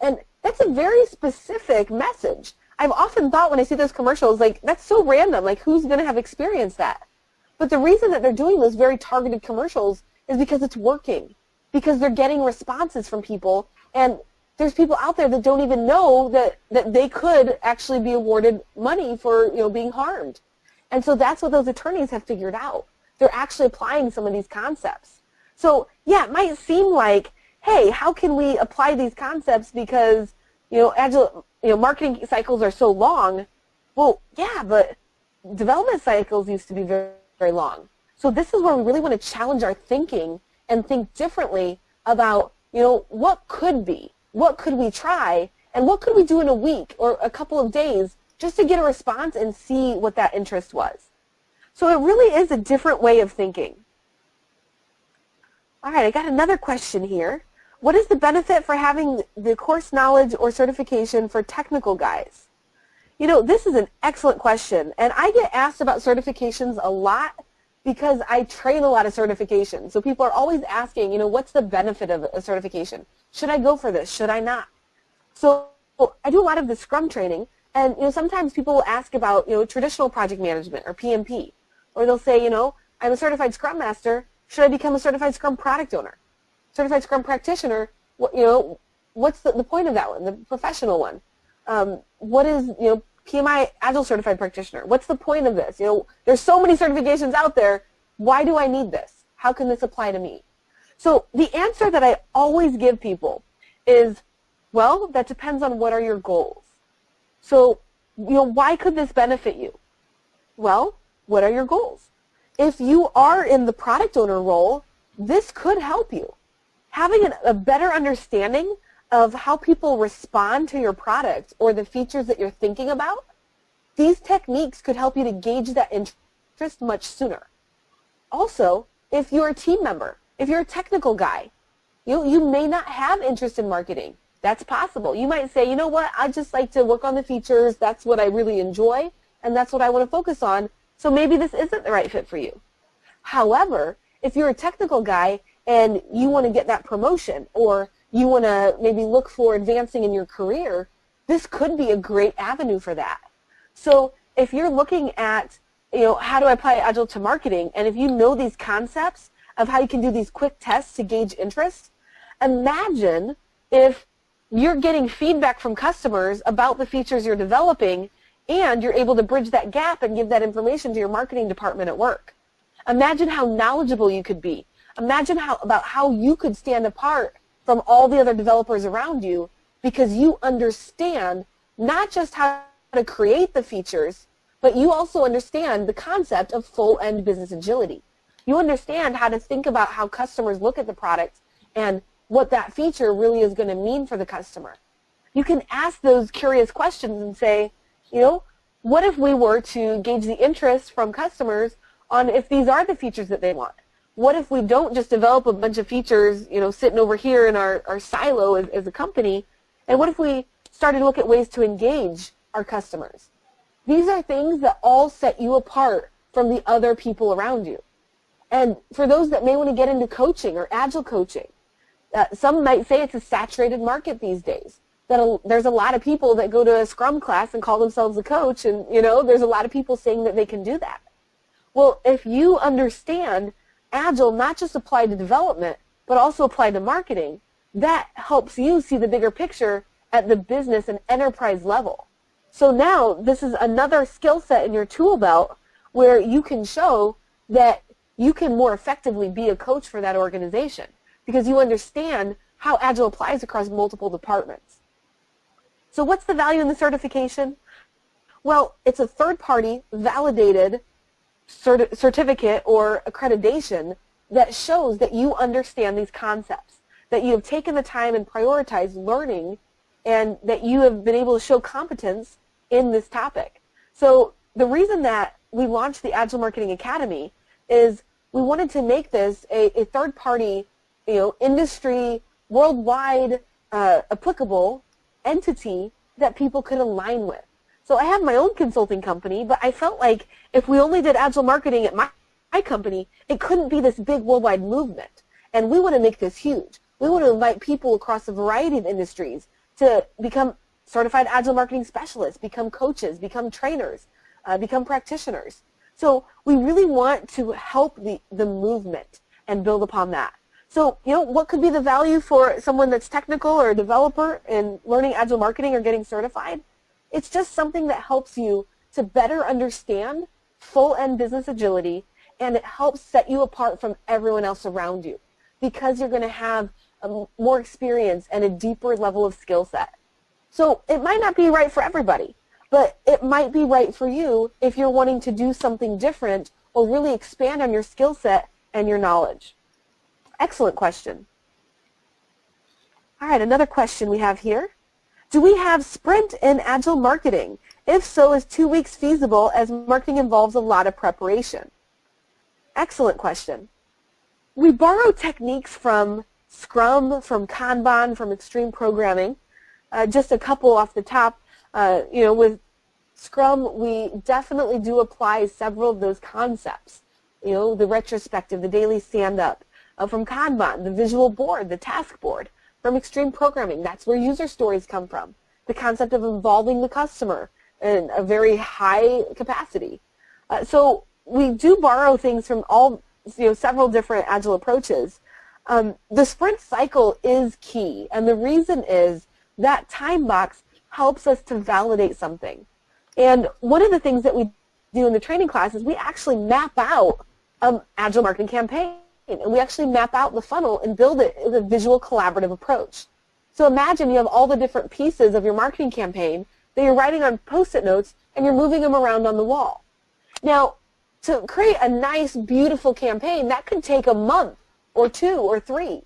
And that's a very specific message. I've often thought when I see those commercials, like, that's so random. Like, who's going to have experienced that? But the reason that they're doing those very targeted commercials is because it's working. Because they're getting responses from people. And there's people out there that don't even know that, that they could actually be awarded money for you know being harmed. And so that's what those attorneys have figured out. They're actually applying some of these concepts. So yeah, it might seem like, hey, how can we apply these concepts because you know agile you know marketing cycles are so long? Well, yeah, but development cycles used to be very very long. So this is where we really want to challenge our thinking and think differently about you know what could be what could we try and what could we do in a week or a couple of days just to get a response and see what that interest was. So it really is a different way of thinking. All right, I got another question here. What is the benefit for having the course knowledge or certification for technical guys? You know, this is an excellent question, and I get asked about certifications a lot because I train a lot of certifications. So people are always asking, you know, what's the benefit of a certification? Should I go for this? Should I not? So I do a lot of the Scrum training, and you know, sometimes people will ask about, you know, traditional project management or PMP, or they'll say, you know, I'm a certified Scrum Master. Should I become a certified Scrum product owner? Certified Scrum practitioner? What, you know, what's the, the point of that one, the professional one? Um, what is, you know, PMI Agile Certified Practitioner. What's the point of this? You know, there's so many certifications out there. Why do I need this? How can this apply to me? So the answer that I always give people is, well, that depends on what are your goals. So, you know, why could this benefit you? Well, what are your goals? If you are in the product owner role, this could help you. Having an, a better understanding of how people respond to your product or the features that you're thinking about, these techniques could help you to gauge that interest much sooner. Also, if you're a team member, if you're a technical guy, you, you may not have interest in marketing. That's possible. You might say, you know what, I just like to work on the features. That's what I really enjoy, and that's what I want to focus on. So maybe this isn't the right fit for you. However, if you're a technical guy and you want to get that promotion or you want to maybe look for advancing in your career, this could be a great avenue for that. So if you're looking at, you know, how do I apply Agile to marketing, and if you know these concepts of how you can do these quick tests to gauge interest, imagine if you're getting feedback from customers about the features you're developing and you're able to bridge that gap and give that information to your marketing department at work. Imagine how knowledgeable you could be. Imagine how, about how you could stand apart from all the other developers around you because you understand not just how to create the features, but you also understand the concept of full-end business agility. You understand how to think about how customers look at the product and what that feature really is going to mean for the customer. You can ask those curious questions and say, you know, what if we were to gauge the interest from customers on if these are the features that they want? What if we don't just develop a bunch of features, you know, sitting over here in our, our silo as, as a company, and what if we started to look at ways to engage our customers? These are things that all set you apart from the other people around you. And for those that may want to get into coaching or agile coaching, uh, some might say it's a saturated market these days. That a, there's a lot of people that go to a Scrum class and call themselves a coach, and you know, there's a lot of people saying that they can do that. Well, if you understand Agile not just apply to development, but also apply to marketing, that helps you see the bigger picture at the business and enterprise level. So now this is another skill set in your tool belt where you can show that you can more effectively be a coach for that organization because you understand how Agile applies across multiple departments. So what's the value in the certification? Well, it's a third-party validated certi certificate or accreditation that shows that you understand these concepts, that you have taken the time and prioritized learning, and that you have been able to show competence in this topic. So the reason that we launched the Agile Marketing Academy is we wanted to make this a, a third-party, you know, industry, worldwide uh, applicable entity that people could align with. So I have my own consulting company, but I felt like if we only did agile marketing at my, my company, it couldn't be this big worldwide movement. And we want to make this huge. We want to invite people across a variety of industries to become certified agile marketing specialists, become coaches, become trainers, uh, become practitioners. So we really want to help the, the movement and build upon that. So, you know, what could be the value for someone that's technical or a developer in learning agile marketing or getting certified? It's just something that helps you to better understand full-end business agility and it helps set you apart from everyone else around you because you're going to have more experience and a deeper level of skill set. So it might not be right for everybody, but it might be right for you if you're wanting to do something different or really expand on your skill set and your knowledge. Excellent question. All right, another question we have here. Do we have sprint in agile marketing? If so, is two weeks feasible as marketing involves a lot of preparation? Excellent question. We borrow techniques from Scrum, from Kanban, from extreme programming. Uh, just a couple off the top, uh, you know, with Scrum, we definitely do apply several of those concepts. You know, the retrospective, the daily stand-up. Uh, from Kanban, the visual board, the task board. From extreme programming, that's where user stories come from. The concept of involving the customer in a very high capacity. Uh, so we do borrow things from all, you know, several different agile approaches. Um, the sprint cycle is key, and the reason is that time box helps us to validate something. And one of the things that we do in the training class is we actually map out an agile marketing campaign, and we actually map out the funnel and build it as a visual collaborative approach. So imagine you have all the different pieces of your marketing campaign that you're writing on post-it notes and you're moving them around on the wall. Now, to create a nice, beautiful campaign, that could take a month or two or three.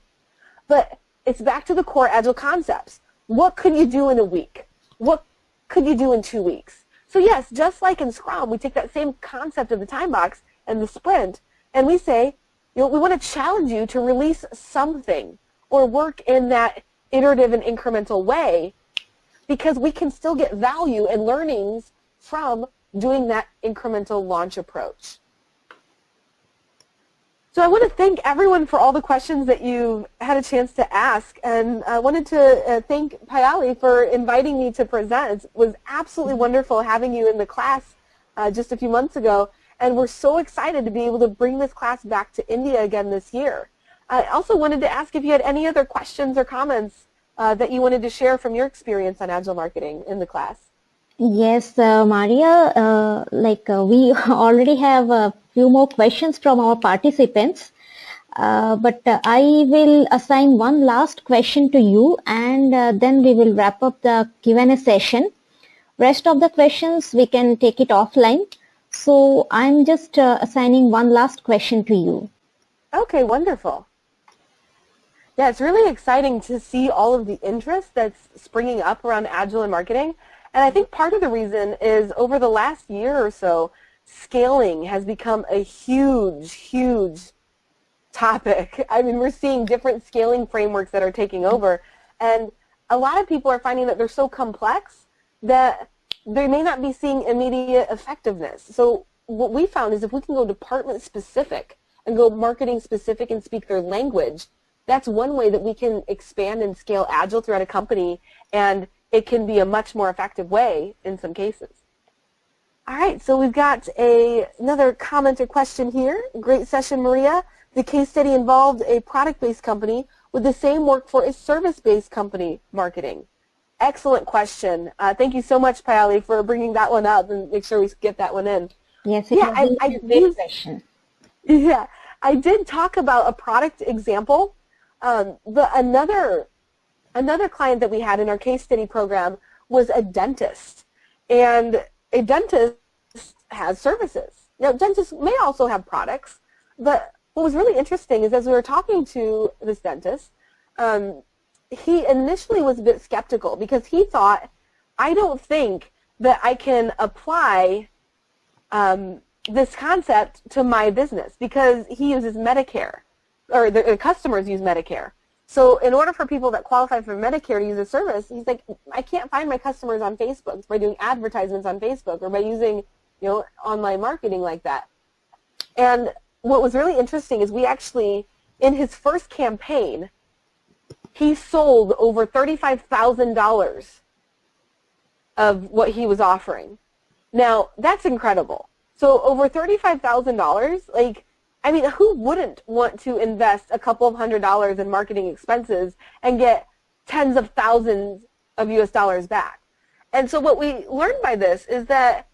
But it's back to the core Agile concepts. What could you do in a week? What could you do in two weeks? So yes, just like in Scrum, we take that same concept of the time box and the sprint, and we say, you know, we want to challenge you to release something or work in that iterative and incremental way because we can still get value and learnings from doing that incremental launch approach. So I want to thank everyone for all the questions that you've had a chance to ask, and I wanted to uh, thank Payali for inviting me to present. It was absolutely wonderful having you in the class uh, just a few months ago, and we're so excited to be able to bring this class back to India again this year. I also wanted to ask if you had any other questions or comments uh, that you wanted to share from your experience on Agile marketing in the class. Yes, uh, Maria, uh, like uh, we already have a few more questions from our participants. Uh, but uh, I will assign one last question to you and uh, then we will wrap up the Q&A session. Rest of the questions we can take it offline. So I'm just uh, assigning one last question to you. Okay, wonderful. Yeah, it's really exciting to see all of the interest that's springing up around Agile and marketing. And I think part of the reason is over the last year or so, scaling has become a huge, huge topic. I mean, we're seeing different scaling frameworks that are taking over. And a lot of people are finding that they're so complex that they may not be seeing immediate effectiveness. So what we found is if we can go department specific and go marketing specific and speak their language, that's one way that we can expand and scale Agile throughout a company, and it can be a much more effective way in some cases. All right, so we've got a, another comment or question here. Great session, Maria. The case study involved a product-based company with the same work for a service-based company marketing. Excellent question. Uh, thank you so much, Payali, for bringing that one up and make sure we get that one in. Yes, yeah, I, I, question. Yeah, I did talk about a product example um, the, another, another client that we had in our case study program was a dentist. And a dentist has services. Now, dentists may also have products, but what was really interesting is as we were talking to this dentist, um, he initially was a bit skeptical because he thought, I don't think that I can apply um, this concept to my business because he uses Medicare or the, the customers use Medicare. So in order for people that qualify for Medicare to use a service, he's like, I can't find my customers on Facebook by doing advertisements on Facebook or by using, you know, online marketing like that. And what was really interesting is we actually, in his first campaign, he sold over $35,000 of what he was offering. Now, that's incredible. So over $35,000, like, I mean, who wouldn't want to invest a couple of hundred dollars in marketing expenses and get tens of thousands of US dollars back? And so what we learned by this is that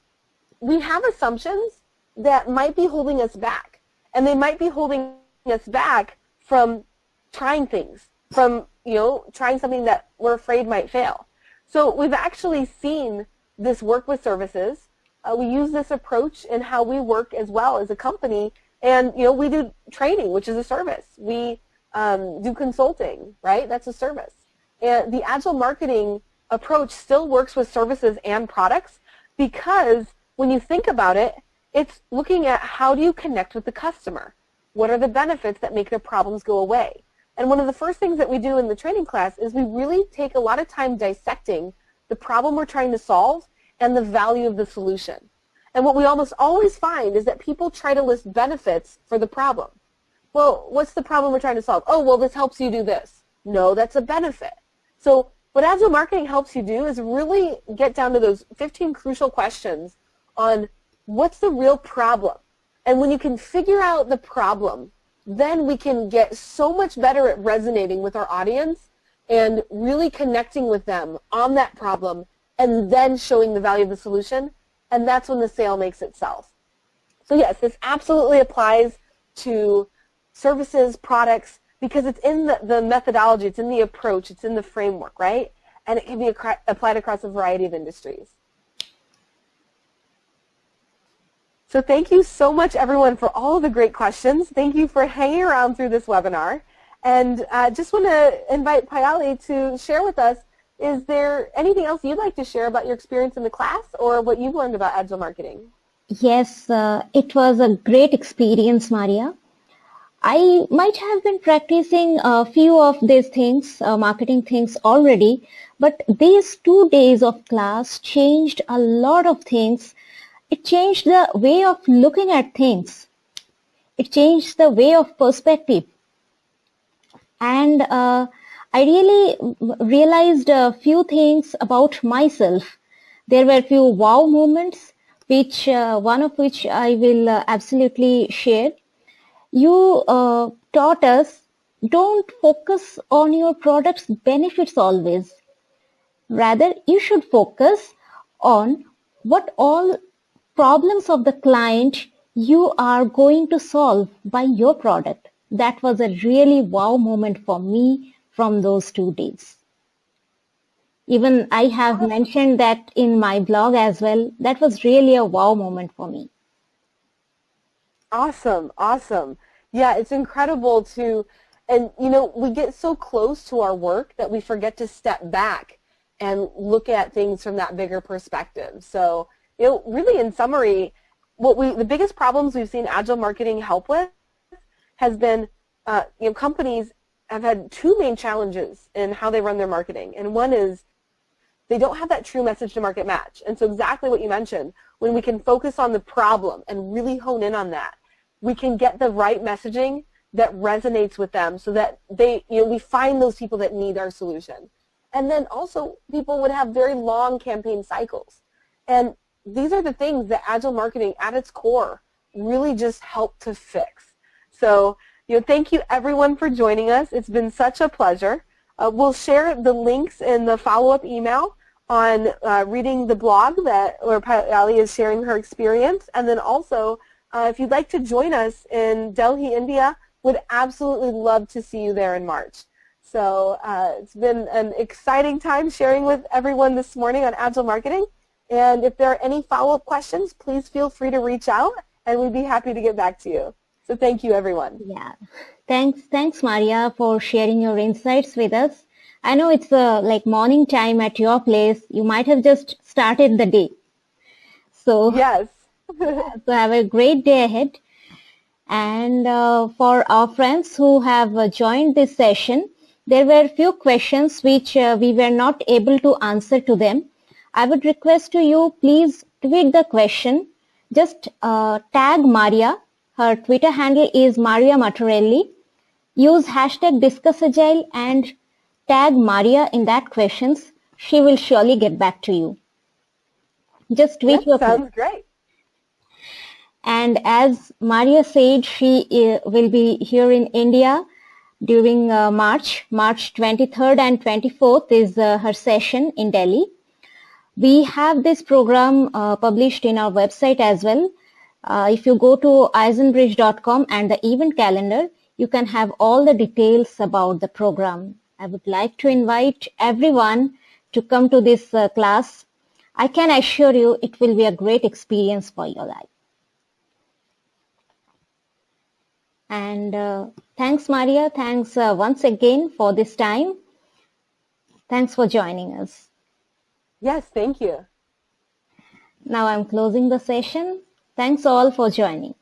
we have assumptions that might be holding us back. And they might be holding us back from trying things, from, you know, trying something that we're afraid might fail. So we've actually seen this work with services. Uh, we use this approach in how we work as well as a company and you know, we do training, which is a service. We um, do consulting, right? That's a service. And the agile marketing approach still works with services and products because when you think about it, it's looking at how do you connect with the customer? What are the benefits that make their problems go away? And one of the first things that we do in the training class is we really take a lot of time dissecting the problem we're trying to solve and the value of the solution. And what we almost always find is that people try to list benefits for the problem. Well, what's the problem we're trying to solve? Oh, well, this helps you do this. No, that's a benefit. So what Agile Marketing helps you do is really get down to those 15 crucial questions on what's the real problem. And when you can figure out the problem, then we can get so much better at resonating with our audience and really connecting with them on that problem and then showing the value of the solution. And that's when the sale makes itself. So yes, this absolutely applies to services, products, because it's in the, the methodology, it's in the approach, it's in the framework, right? And it can be applied across a variety of industries. So thank you so much, everyone, for all the great questions. Thank you for hanging around through this webinar. And I uh, just want to invite Payali to share with us, is there anything else you'd like to share about your experience in the class or what you've learned about Agile marketing? Yes, uh, it was a great experience, Maria. I might have been practicing a few of these things, uh, marketing things already, but these two days of class changed a lot of things it changed the way of looking at things. It changed the way of perspective. And uh, I really realized a few things about myself. There were a few wow moments, which uh, one of which I will uh, absolutely share. You uh, taught us don't focus on your product's benefits always. Rather, you should focus on what all problems of the client you are going to solve by your product. That was a really wow moment for me from those two days. Even I have mentioned that in my blog as well. That was really a wow moment for me. Awesome, awesome. Yeah, it's incredible to, and you know, we get so close to our work that we forget to step back and look at things from that bigger perspective. So you know, really in summary, what we the biggest problems we've seen agile marketing help with has been uh, you know companies have had two main challenges in how they run their marketing, and one is they don't have that true message to market match. And so exactly what you mentioned, when we can focus on the problem and really hone in on that, we can get the right messaging that resonates with them so that they, you know, we find those people that need our solution. And then also people would have very long campaign cycles. And these are the things that agile marketing at its core really just help to fix. So, you know, thank you everyone for joining us. It's been such a pleasure. Uh, we'll share the links in the follow-up email on uh, reading the blog that where Ali is sharing her experience. And then also, uh, if you'd like to join us in Delhi, India, would absolutely love to see you there in March. So uh, it's been an exciting time sharing with everyone this morning on Agile Marketing. And if there are any follow-up questions, please feel free to reach out and we'd be happy to get back to you. So thank you, everyone. Yeah. Thanks, thanks, Maria, for sharing your insights with us. I know it's uh, like morning time at your place. You might have just started the day. So yes. so have a great day ahead. And uh, for our friends who have uh, joined this session, there were a few questions which uh, we were not able to answer to them. I would request to you please tweet the question. Just uh, tag Maria. Her Twitter handle is Maria Matarelli. Use hashtag DiscussAgile and tag Maria in that questions. She will surely get back to you. Just tweet that your sounds great. And as Maria said, she uh, will be here in India during uh, March. March 23rd and 24th is uh, her session in Delhi. We have this program uh, published in our website as well. Uh, if you go to izenbridge.com and the event calendar, you can have all the details about the program. I would like to invite everyone to come to this uh, class. I can assure you it will be a great experience for your life. And uh, thanks, Maria. Thanks uh, once again for this time. Thanks for joining us. Yes, thank you. Now I'm closing the session. Thanks all for joining.